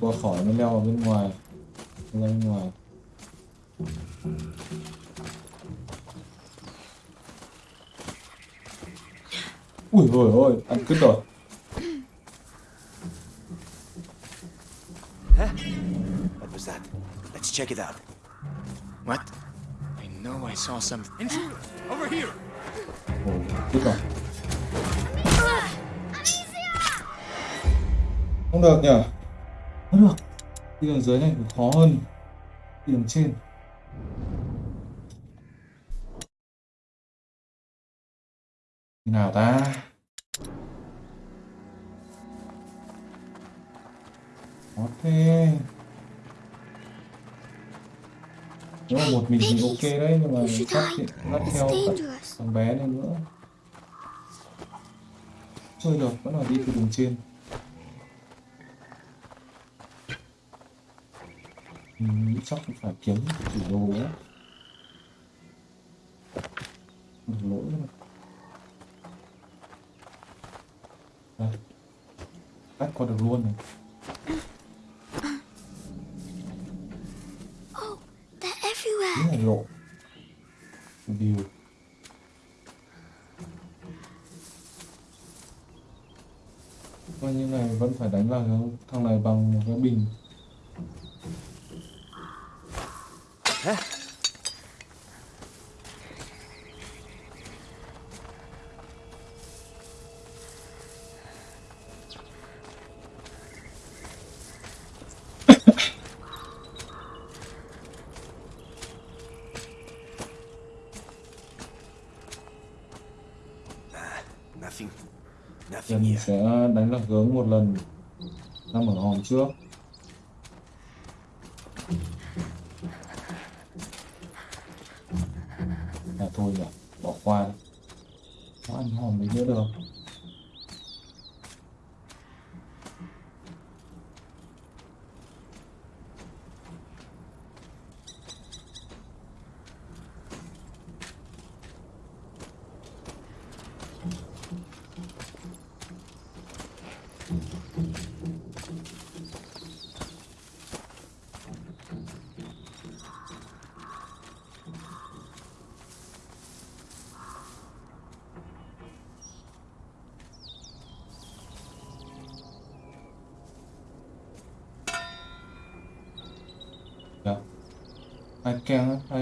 A: Qua khỏi nó leo vào bên ngoài leo bên ngoài ui ôi ôi ăn cứt rồi
E: Huh? What was that? Let's check it out.
F: What? I know I saw some. Intruder! Over here!
A: ồ cứt rồi không được nhỉ đường dưới này khó hơn đi đường trên. Nào ta. Khó thế. Nếu mà một mình thì ok đấy nhưng mà
B: hide.
A: dắt
B: It's
A: theo thằng bé này nữa. Chơi được vẫn là đi từ đường trên mình chắc cũng phải kiếm chủ đồ á lỗi mà à, bắt qua được luôn này. Bonjour.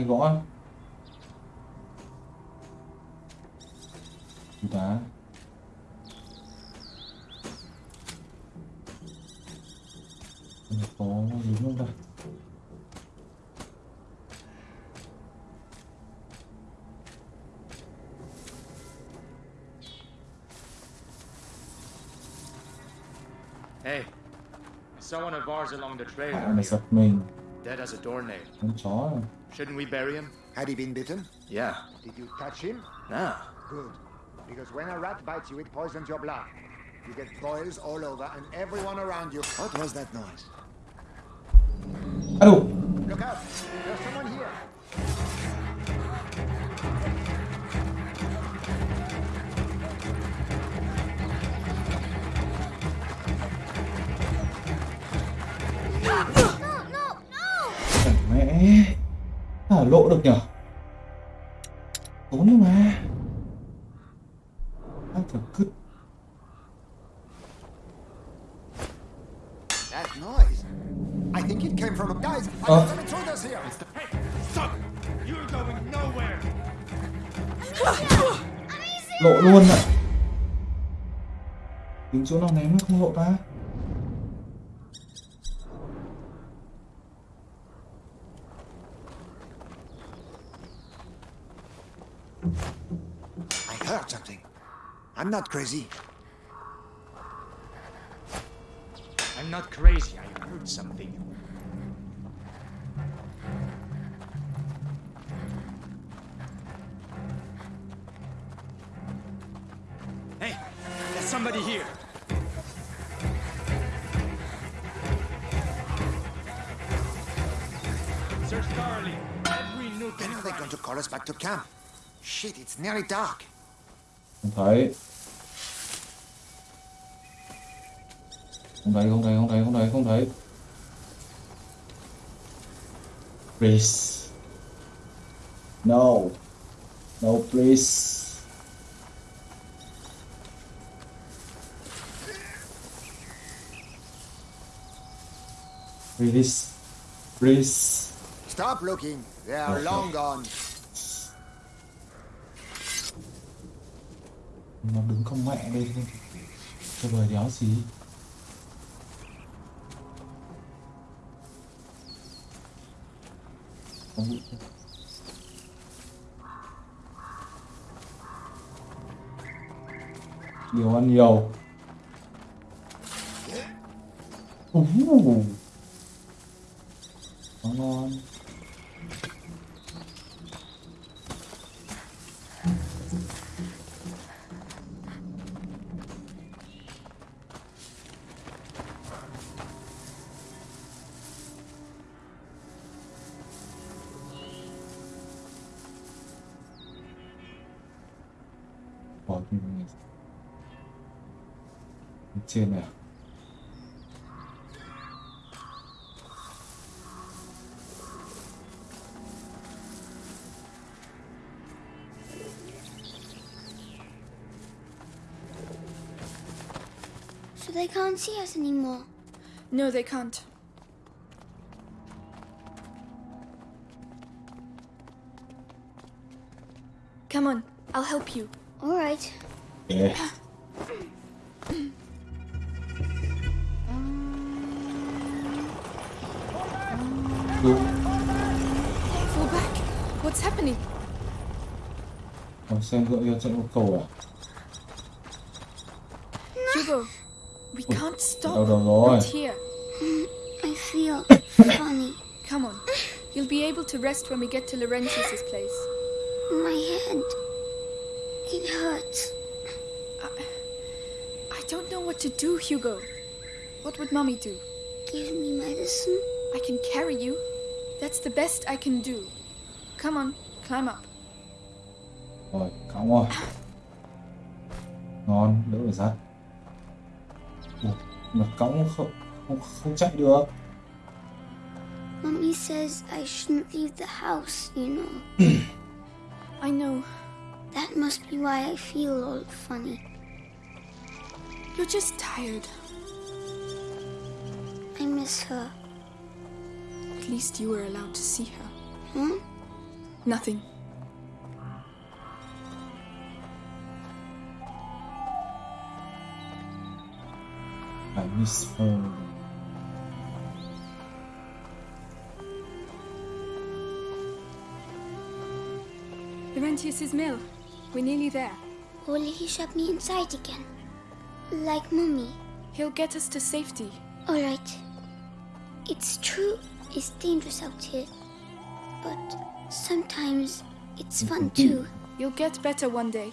A: Gõ á? Chú đá Không có gì không ta
F: Hey, I saw one of ours along the trail
A: à, mày
F: earlier,
A: giật mình
F: dead as a doornail.
A: con chó này.
F: Shouldn't we bury him?
H: Had he been bitten?
E: Yeah.
H: Did you touch him?
E: Nah.
H: Good. Because when a rat bites you, it poisons your blood. You get boils all over, and everyone around you. What was that noise?
A: à đủ
H: Look out!
A: Lộ được nhở tốn đi mà ai thở cứt
H: That noise. I think it came from a guys. I got some intruders here.
F: Stop! You're going nowhere!
A: lộ luôn ạ tìm chỗ nào ném nó không lộ ta
H: I'm not crazy.
F: I'm not crazy, I heard something. Hey, there's somebody here. Search thoroughly. Every nook
H: When
F: and
H: are they
F: cranny.
H: going to call us back to camp? Shit, it's nearly dark.
A: không không thấy không thấy không thấy không thấy không thấy. Please. No. No please. Please. Please.
H: Stop looking. They are
A: Okay.
H: long gone.
A: nó đứng không mẹ đây. Cho bời đéo gì không bị nhiều ăn nhiều uh. Ngon
B: they can't see us anymore.
C: No, they can't. Come on, I'll help you.
B: All right.
A: Yeah.
C: Fall back. What's happening?
A: Còn xem gợi cho trận một cầu à?
C: Hugo, we can't stop.
A: đau đầu rồi
C: Not here.
B: Mm, I feel (laughs) funny.
C: Come on. You'll be able to rest when we get to Laurentius's place.
B: My head. It hurts.
C: I I don't know what to do, Hugo. What would Mommy do?
B: Give me medicine.
C: I can carry you. That's the best I can do. Come on, climb up.
A: rồi cõng rồi ngon đỡ phải dắt Ủa, mà cõng không không không chạy được
B: Mommy says I shouldn't leave the house, you know. (clears throat)
C: I know.
B: That must be why I feel all funny.
C: You're just tired.
B: I miss her.
C: At least you were allowed to see her.
B: Hmm?
C: Nothing.
A: I miss her
C: Laurentius's mill. We're nearly there.
B: Will he shut me inside again? Like Mummy.
C: He'll get us to safety.
B: Alright. It's true, it's dangerous out here. But sometimes it's fun too.
C: You'll get better one day.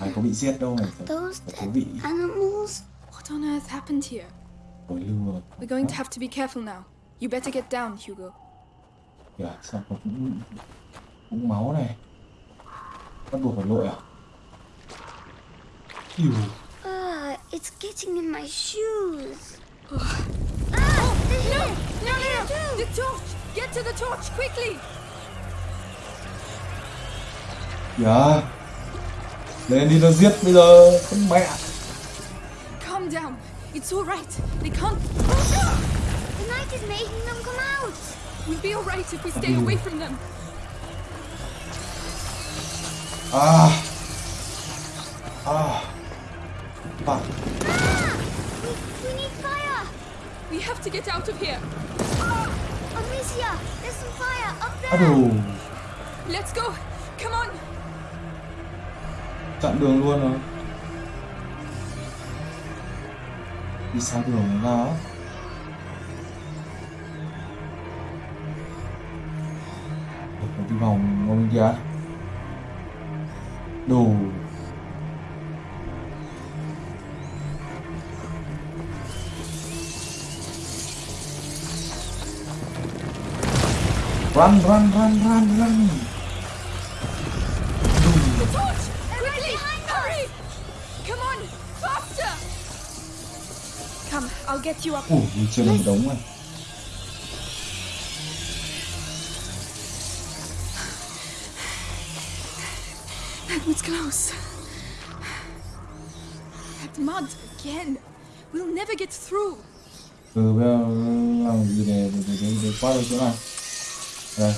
A: ai có bị giết đâu này phải,
B: Those
A: phải
B: dead animals.
C: What on earth happened here?
A: hồi lưu rồi
C: We're going to have to be careful now. You better get down, Hugo.
A: kìa sao có cũng cũng máu này bắt buộc phải lội à Yêu.
B: Ah, it's getting in my shoes. (sighs)
C: Ah, no! No, no, no! The torch! Get to the torch, quickly!
A: kìa lên đi nó giết bây giờ con mẹ
C: Calm down. It's all right. They can't.
B: The night is making them come out.
C: We'll be all right if we stay away from them.
A: Ah. à fuck
B: We, we need fire.
C: We have to get out of here.
B: Oh, Amicia, there's some fire up there.
A: đủ
C: Let's go. Come on.
A: chặn đường luôn rồi đi sai đường nó một cái đi vòng ngon bên kia đồ run run run run run.
C: You up.
A: ủa trên một đống này
C: That was close. That mud again. We'll never get through.
A: từ bây giờ làm gì để để, để, để qua được chỗ này đây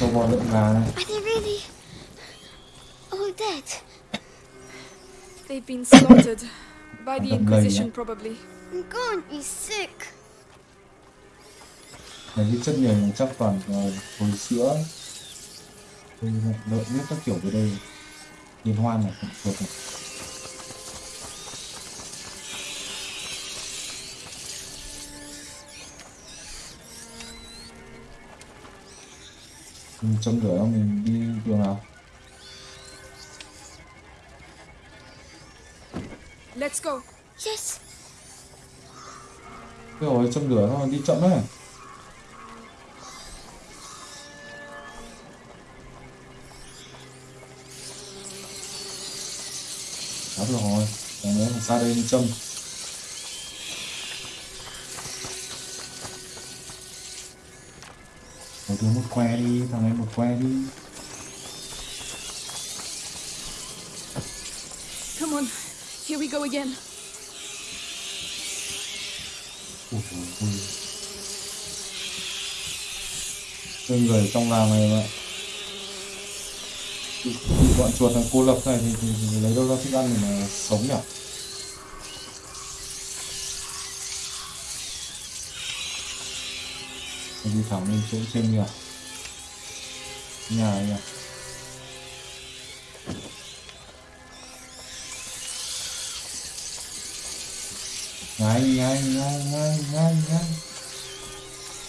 A: cho bò lợn gà này
B: Are they really all dead?
C: They've been slaughtered by the Inquisition, probably.
B: To be sick.
A: Này cái chất nhầy này chắc toàn là hồi sữa lợn biết các kiểu về đây Liên hoan này, chuột này Mình châm lửa mình đi đường nào
C: Let's go.
B: Yes.
A: Cái hồi châm lửa nó đi chậm đấy Đó được rồi Còn nữa là ra đây đi châm Một đứa một que đi, thằng ấy một que đi
C: Come on. Here we go again.
A: Ui ôi. Cái người trong làng này mà bị, bị bọn chuột này cô lập này thì, thì, thì lấy đâu ra thức ăn để mà sống nhỉ? Đi thẳng lên chỗ trên kìa nhà này kìa ngay ngay ngay ngay ngay ngay.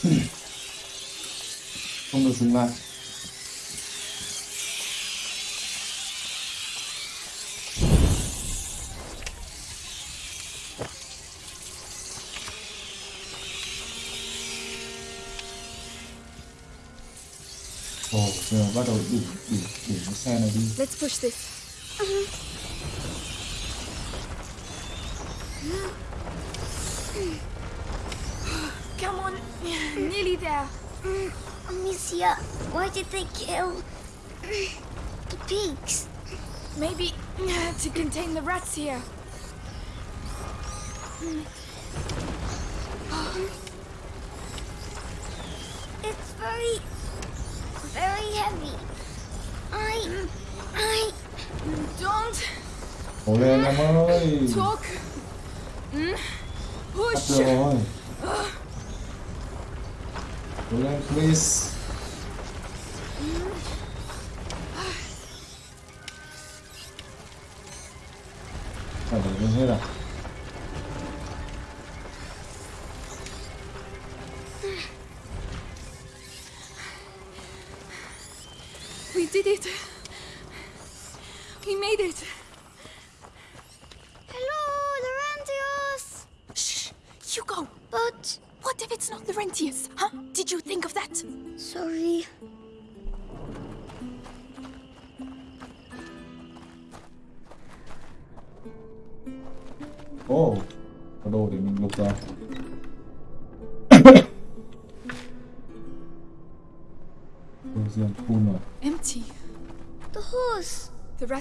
A: (laughs) Không được dừng lại. Này đi
C: Let's push this. Uh-huh. Come on, nearly there.
B: Amicia, why did they kill the pigs?
C: Maybe to contain the rats here. Olé,
A: minha mãe! Patrão! Olé, please!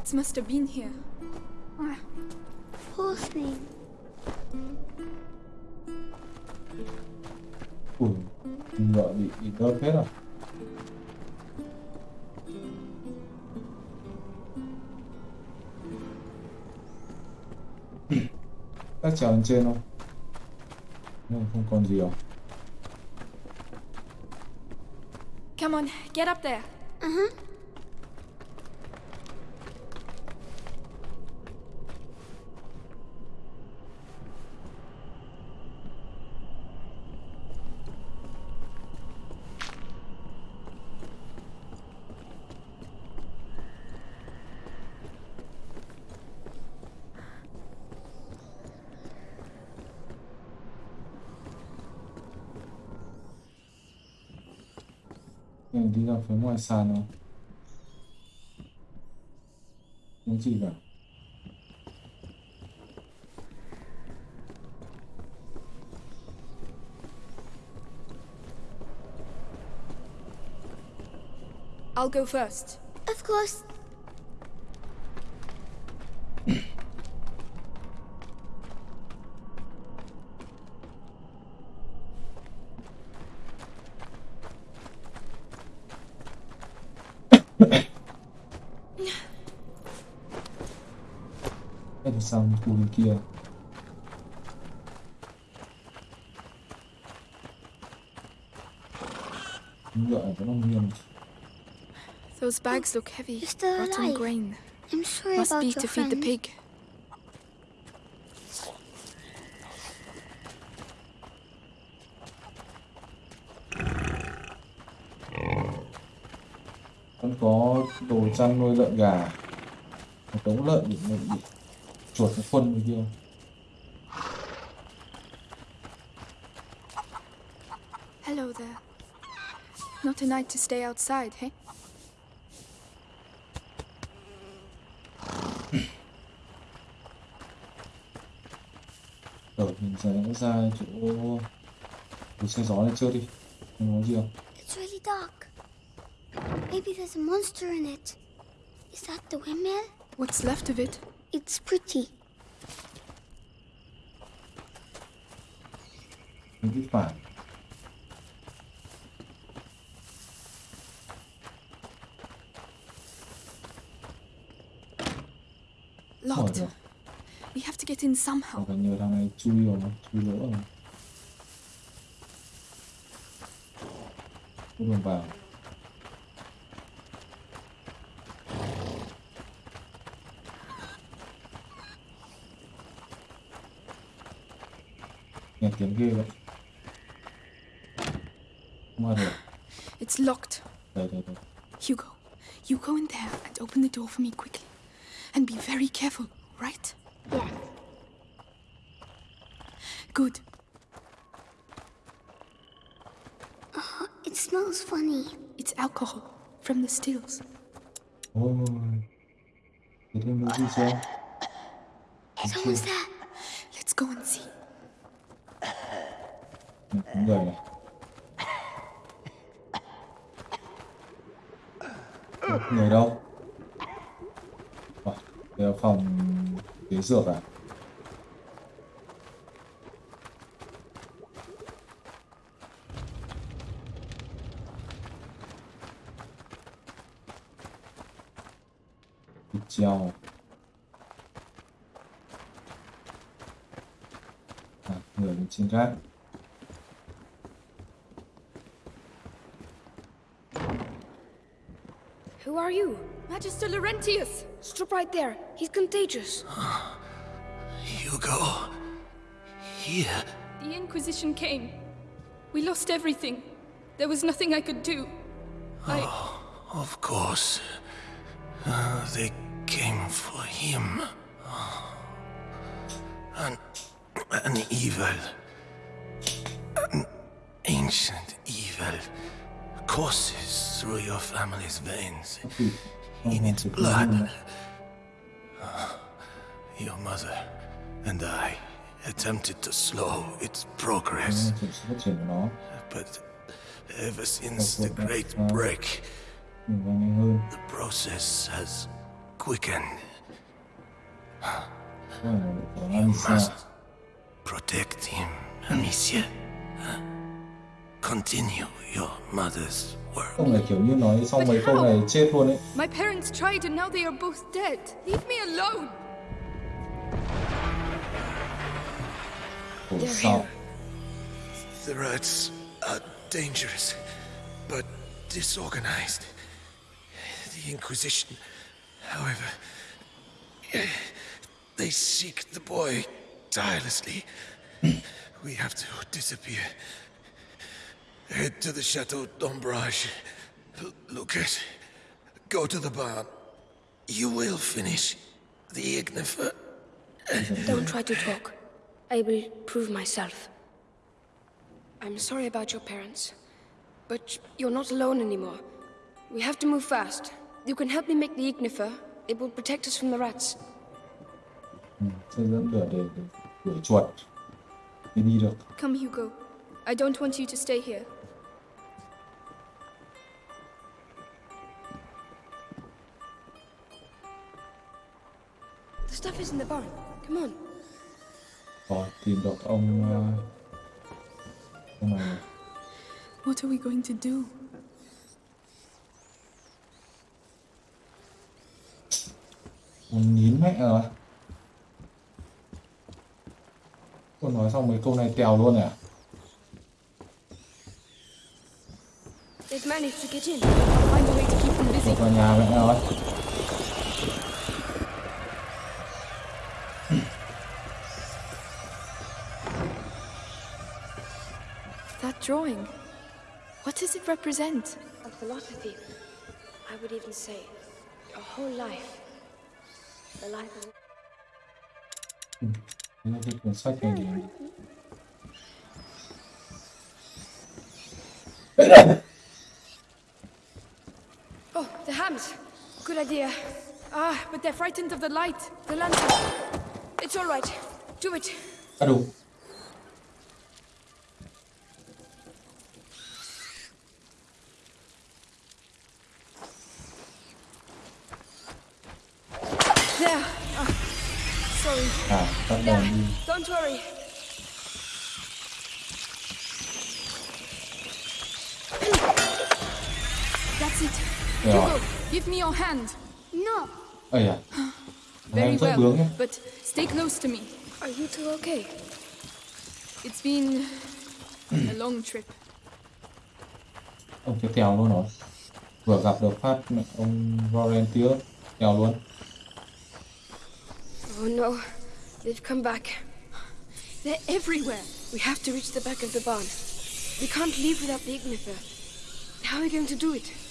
C: Rats must have been here.
B: Ah, poor thing.
A: ui ngựa bị bị đớp hết rồi các trèo lên trên không nhưng mà không còn gì rồi
C: Come on, get up there.
A: mình sano.
C: I'll go first.
B: Of course.
A: Kia ngựa này vẫn không nghiêng
C: Those bags look heavy. Rotten grain.
B: I'm sorry
C: Must
B: about
C: be
B: your
C: to feed the
B: friend.
C: pig.
A: vẫn có đồ chăn nuôi lợn gà một đống lợn bị, bị, bị chuột nó khuân bên kia
C: Hello there. Not a night to stay outside, hey? (clears throat)
A: rồi mình sẽ ra chỗ đồ xe gió này chưa đi không có gì không
B: It's really dark. Maybe there's a monster in it. Is that the windmill?
C: What's left of it?
B: It's pretty.
A: It'll be fine.
C: Locked. We have to get in somehow.
A: Oradan yarana çubuyor mu? Çubuyor mu? Bunun bayağı. Ai được
G: It's locked. Hugo, you go in there and open the door for me quickly. And be very careful, right?
B: Yeah.
G: Good.
B: Uh-huh, it smells funny.
G: It's alcohol from the stills.
A: Oh, thế thêm cái gì chưa
B: Someone's there.
G: Let's go and see.
A: Người này. Ừ, người đâu? À, đây là phòng ghế dược à? Treo. À, người trên gác
C: Who are you? Magister Laurentius! Stop right there. He's contagious. (sighs)
D: Hugo. Here.
C: The Inquisition came. We lost everything. There was nothing I could do. I.
D: Of course. Uh, they came for him. An, an evil. An ancient evil courses through your family's veins. (laughs) In its blood.
A: Ah,
D: your mother and I attempted to slow its progress,
A: sự phát triển của nó
D: but ever since the Great Break,
A: mình càng nhanh hơn
D: the process has quickened.
A: có phải là của
D: You must protect him, Amicia. Continue your mother's work.
A: không là kiểu như nói xong
C: But
A: mấy câu
C: how?
A: này chết luôn ấy
C: My parents tried and now they are both dead. Leave me alone!
A: khổ sao.
D: The rats are dangerous, but disorganized. The Inquisition, however, they seek the boy tirelessly. (clears throat) We have to disappear. Head to the Chateau d'Ombrage. L- Lucas, go to the barn. You will finish the Ignifer.
I: Don't try to talk. I will prove myself. I'm sorry about your parents, but you're not alone anymore. We have to move fast. You can help me make the Ignifer. It will protect us from the rats.
A: ừ, sẽ dẫn lửa để, để đuổi chuột mới đi được
C: Come, Hugo. I don't want you to stay here.
I: Stuff is in the barn. Come on.
A: rồi tìm được ông ờ, ông này
G: What are we going to do?
A: ông nhín mẹ rồi cô nói xong mấy câu này tèo luôn à
I: They've managed to get in.
C: Find a way to keep them busy.
A: Vào nhà mẹ rồi
G: drawing. What does it represent?
I: A philosophy. I would even say a whole life. The life of
A: Thế là cái cuốn sách này thì
C: Oh, the hams. Good idea. Ah, but they're frightened of the light. The lantern. It's all right. Do it.
A: à đúng
C: There. Ah, sorry.
A: à tắt đèn đi
C: Don't worry. That's it.
A: rồi
C: Hugo, give me your hand.
B: No.
A: Oh yeah. (gasps)
C: Very
A: em
C: well, but stay close to me.
I: Are you two okay?
C: It's been a hmm. long trip.
A: ông cái tèo luôn rồi vừa gặp được phát ông volunteer tèo luôn
I: Oh no, they've come back.
C: They're everywhere.
I: We have to reach the back of the barn. We can't leave without the Ignifer. How are we going to do it?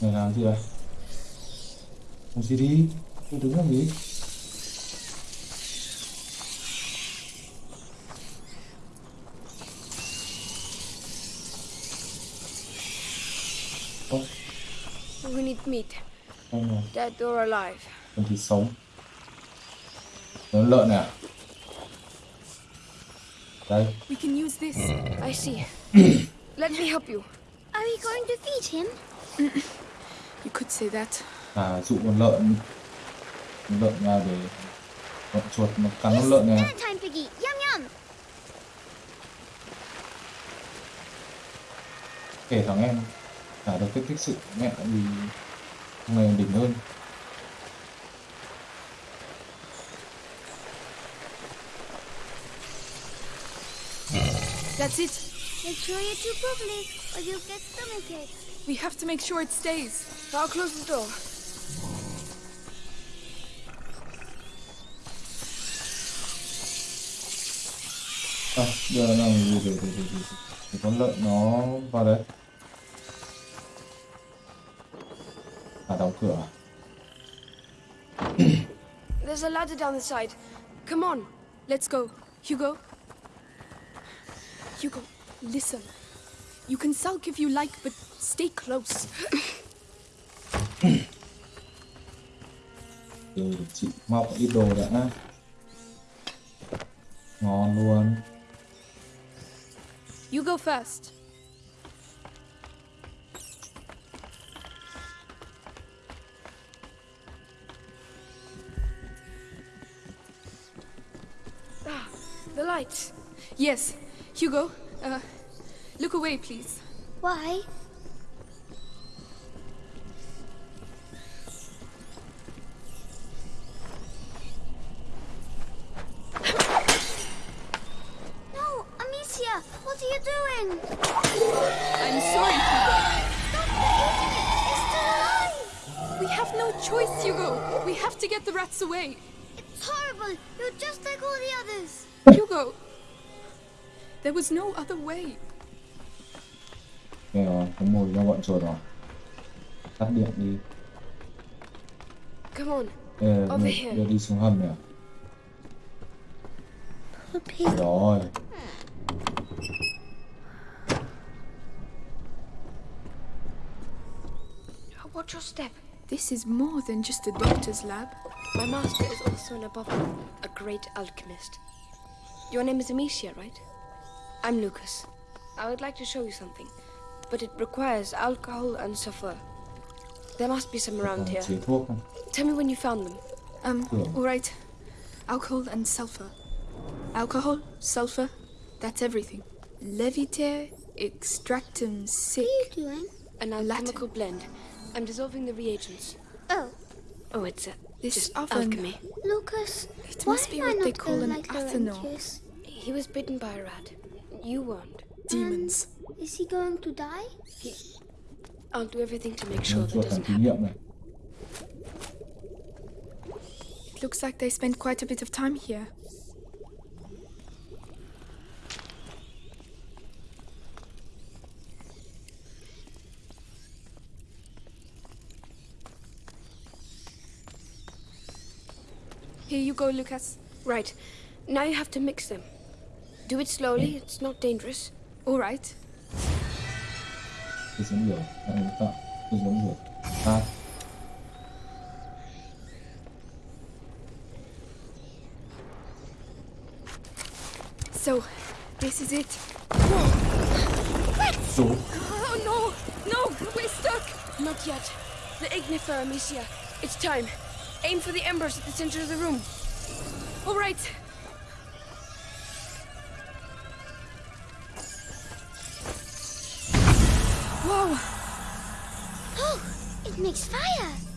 A: Mày làm gì vậy? Làm gì đi? Tôi đứng làm gì? Ơ,
I: We need meat,
A: không rồi.
I: dead or alive.
A: Con thịt sống. Lớn lợn này à? Đây,
C: We can use this.
I: I see. (clears throat) Let me help you.
B: Are we going to feed him? (clears throat)
C: You could say that.
A: à dụ con lợn lợn ra để bọn chuột nó cắn con lợn này
B: Dinner time, Piggy. Yum yum.
A: kể thằng em trả được kích thích sự mẹ vì này đỉnh hơn
C: That's it.
B: Make sure you chew properly, or you'll get stomachache.
C: We have to make sure it stays.
I: I'll close the door.
A: à, giờ là gì để, để, để, để, để con lợn nó vào đây à đóng cửa à?
I: There's a ladder down the side. Come on.
C: Let's go. Hugo. Hugo, listen. You can sulk if you like, but stay close.
A: từ để chị mọc ít đồ đã ngon luôn
C: You go first.
I: Ah, the light.
C: Yes. Hugo, uh, look away, please.
B: Why?
C: Other way.
A: Đây rồi, có mùi cho bọn chuột rồi tắt điện đi
I: Come on.
A: Đây là
I: Over
A: đưa,
I: here.
A: đưa đi xuống hầm này à?
B: Poor pig.
A: rồi
I: Watch your step.
C: This is more than just a doctor's lab.
I: My master is also an abominable, a great alchemist. Your name is Amicia, right? I'm Lucas. I would like to show you something, but it requires alcohol and sulfur. There must be some around here.
A: chế thuốc không?
I: Tell me when you found them.
C: Um,
A: Sure.
C: all right. Alcohol and sulfur. Alcohol, sulfur, that's everything. Leviter extractum sic.
B: What are you doing?
I: An alchemical blend. I'm dissolving the reagents.
B: Oh,
I: Oh, it's a,
C: This
I: just
C: oven.
I: alchemy.
B: Lucas.
C: It
B: why
C: must be
B: am I
C: what they call an
B: like
C: athanor.
I: He was bitten by a rat. You weren't.
C: Demons.
B: Um, is he going to die?
I: I'll do everything to make sure that
A: làm
I: doesn't
A: thí
I: happen.
C: It looks like they spent quite a bit of time here. Here you go, Lucas.
I: Right. Now you have to mix them. Do it slowly, it's not dangerous.
C: All right.
A: tôi xuống rửa lại một tạo tôi xuống rửa tát
C: So, this is it.
A: số
C: Oh no! No! We're stuck!
I: Not yet. The Ignifer, Amicia. It's time. Aim for the embers at the center of the room.
C: All right.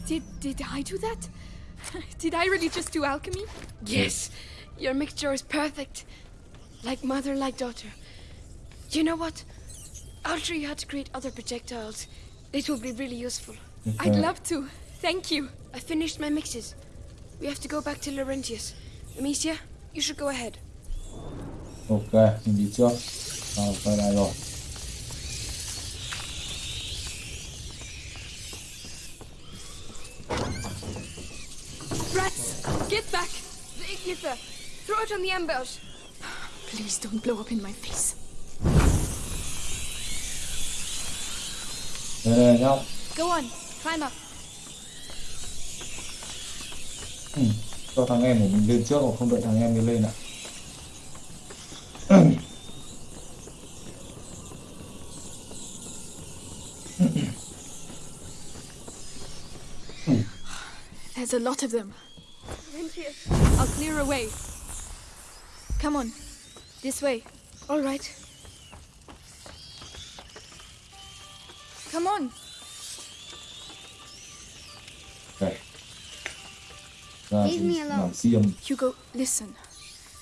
C: Did did I do that? (laughs)
G: Did I really just do alchemy?
I: Yes, your mixture is perfect. Like mother, like daughter. You know what? I'll show you how to create other projectiles. It will be really useful.
G: I'd love to. Thank you.
I: I finished my mixes. We have to go back to Laurentius. Amicia, you should go ahead.
A: ok đi trước rồi quay lại rồi
C: Rats! Get back!
I: The Ignither! Throw it on the embers!
G: Please don't blow up in my face.
A: đây đây nhau
C: Go on, climb up.
A: ừ. cho thằng em của mình lên trước hoặc không đợi thằng em đi lên ạ
G: There's a lot of them.
C: I'll clear away. way. Come on, this way.
I: All right.
C: Come on.
A: đây ra
B: Leave me alone.
A: làm xiêm
G: Hugo, listen.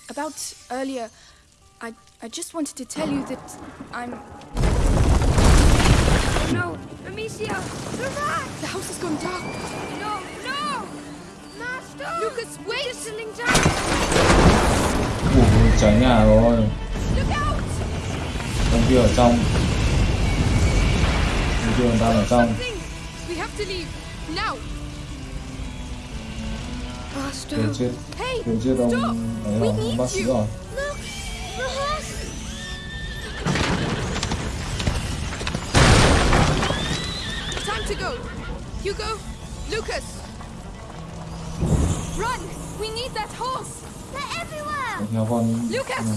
G: About earlier, I I just wanted to tell you that I'm.
I: No! Amicia! The rat!
G: The house has gone dark.
I: No! No! Master!
C: Lucas, wait!
I: It's settling down!
A: Cháy nhà rồi con kia ở trong con kia đang ở trong! Kill chết kill chết ông
C: Stop!
A: ấy
C: We
A: rồi ông bác sĩ rồi!
C: Time to go. Hugo, Lucas. Run! We need that horse.
B: They're everywhere!
A: theo con
C: Lucas!
A: Ừ.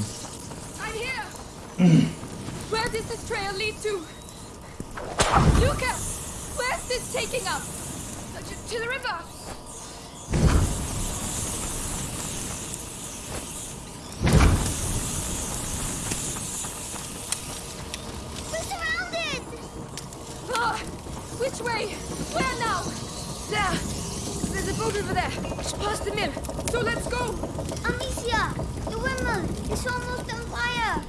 C: I'm here. (clears throat) Where does this trail lead to? Lucas! Where's this taking us?
I: Uh, to, to the river!
B: We're surrounded!
C: Ah, which way? Where now?
I: There! There's a boat over there, just past the mill.
C: So let's go.
B: Amicia! The windmill is almost on fire!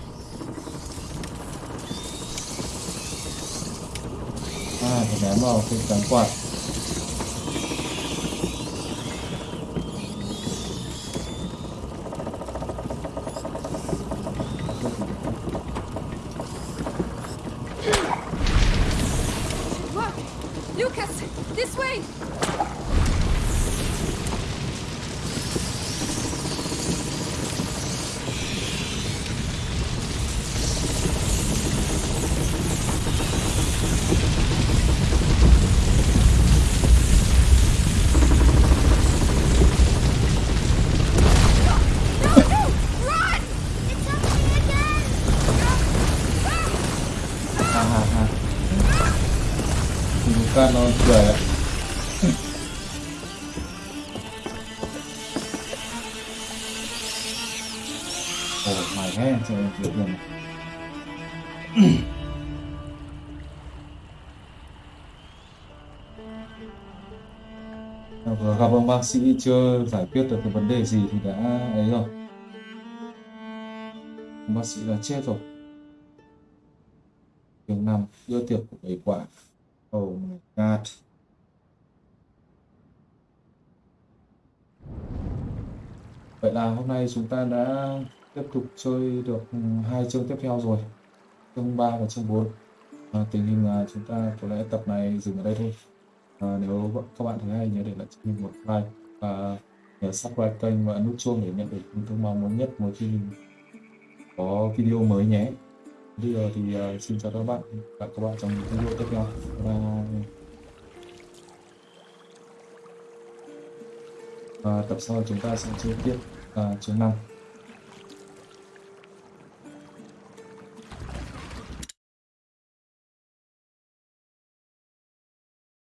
A: à phải ném vào cái cánh quạt bác sĩ chưa giải quyết được cái vấn đề gì thì đã ấy rồi. Bác sĩ đã chết rồi. Chương năm đưa tiệc của bảy quả oh my god. Vậy là hôm nay chúng ta đã tiếp tục chơi được hai chương tiếp theo rồi. Chương 3 và chương 4 à, tình hình là chúng ta có lẽ tập này dừng ở đây thôi à, nếu các bạn thấy hay nhớ để lại cho mình một like và nhớ subscribe kênh và ấn nút chuông để nhận được những thông báo mới nhất mỗi khi mình có video mới nhé. Bây giờ thì uh, xin chào các bạn và các bạn trong những video tiếp theo. Và uh, tập sau chúng ta sẽ chơi tiếp uh, chương 5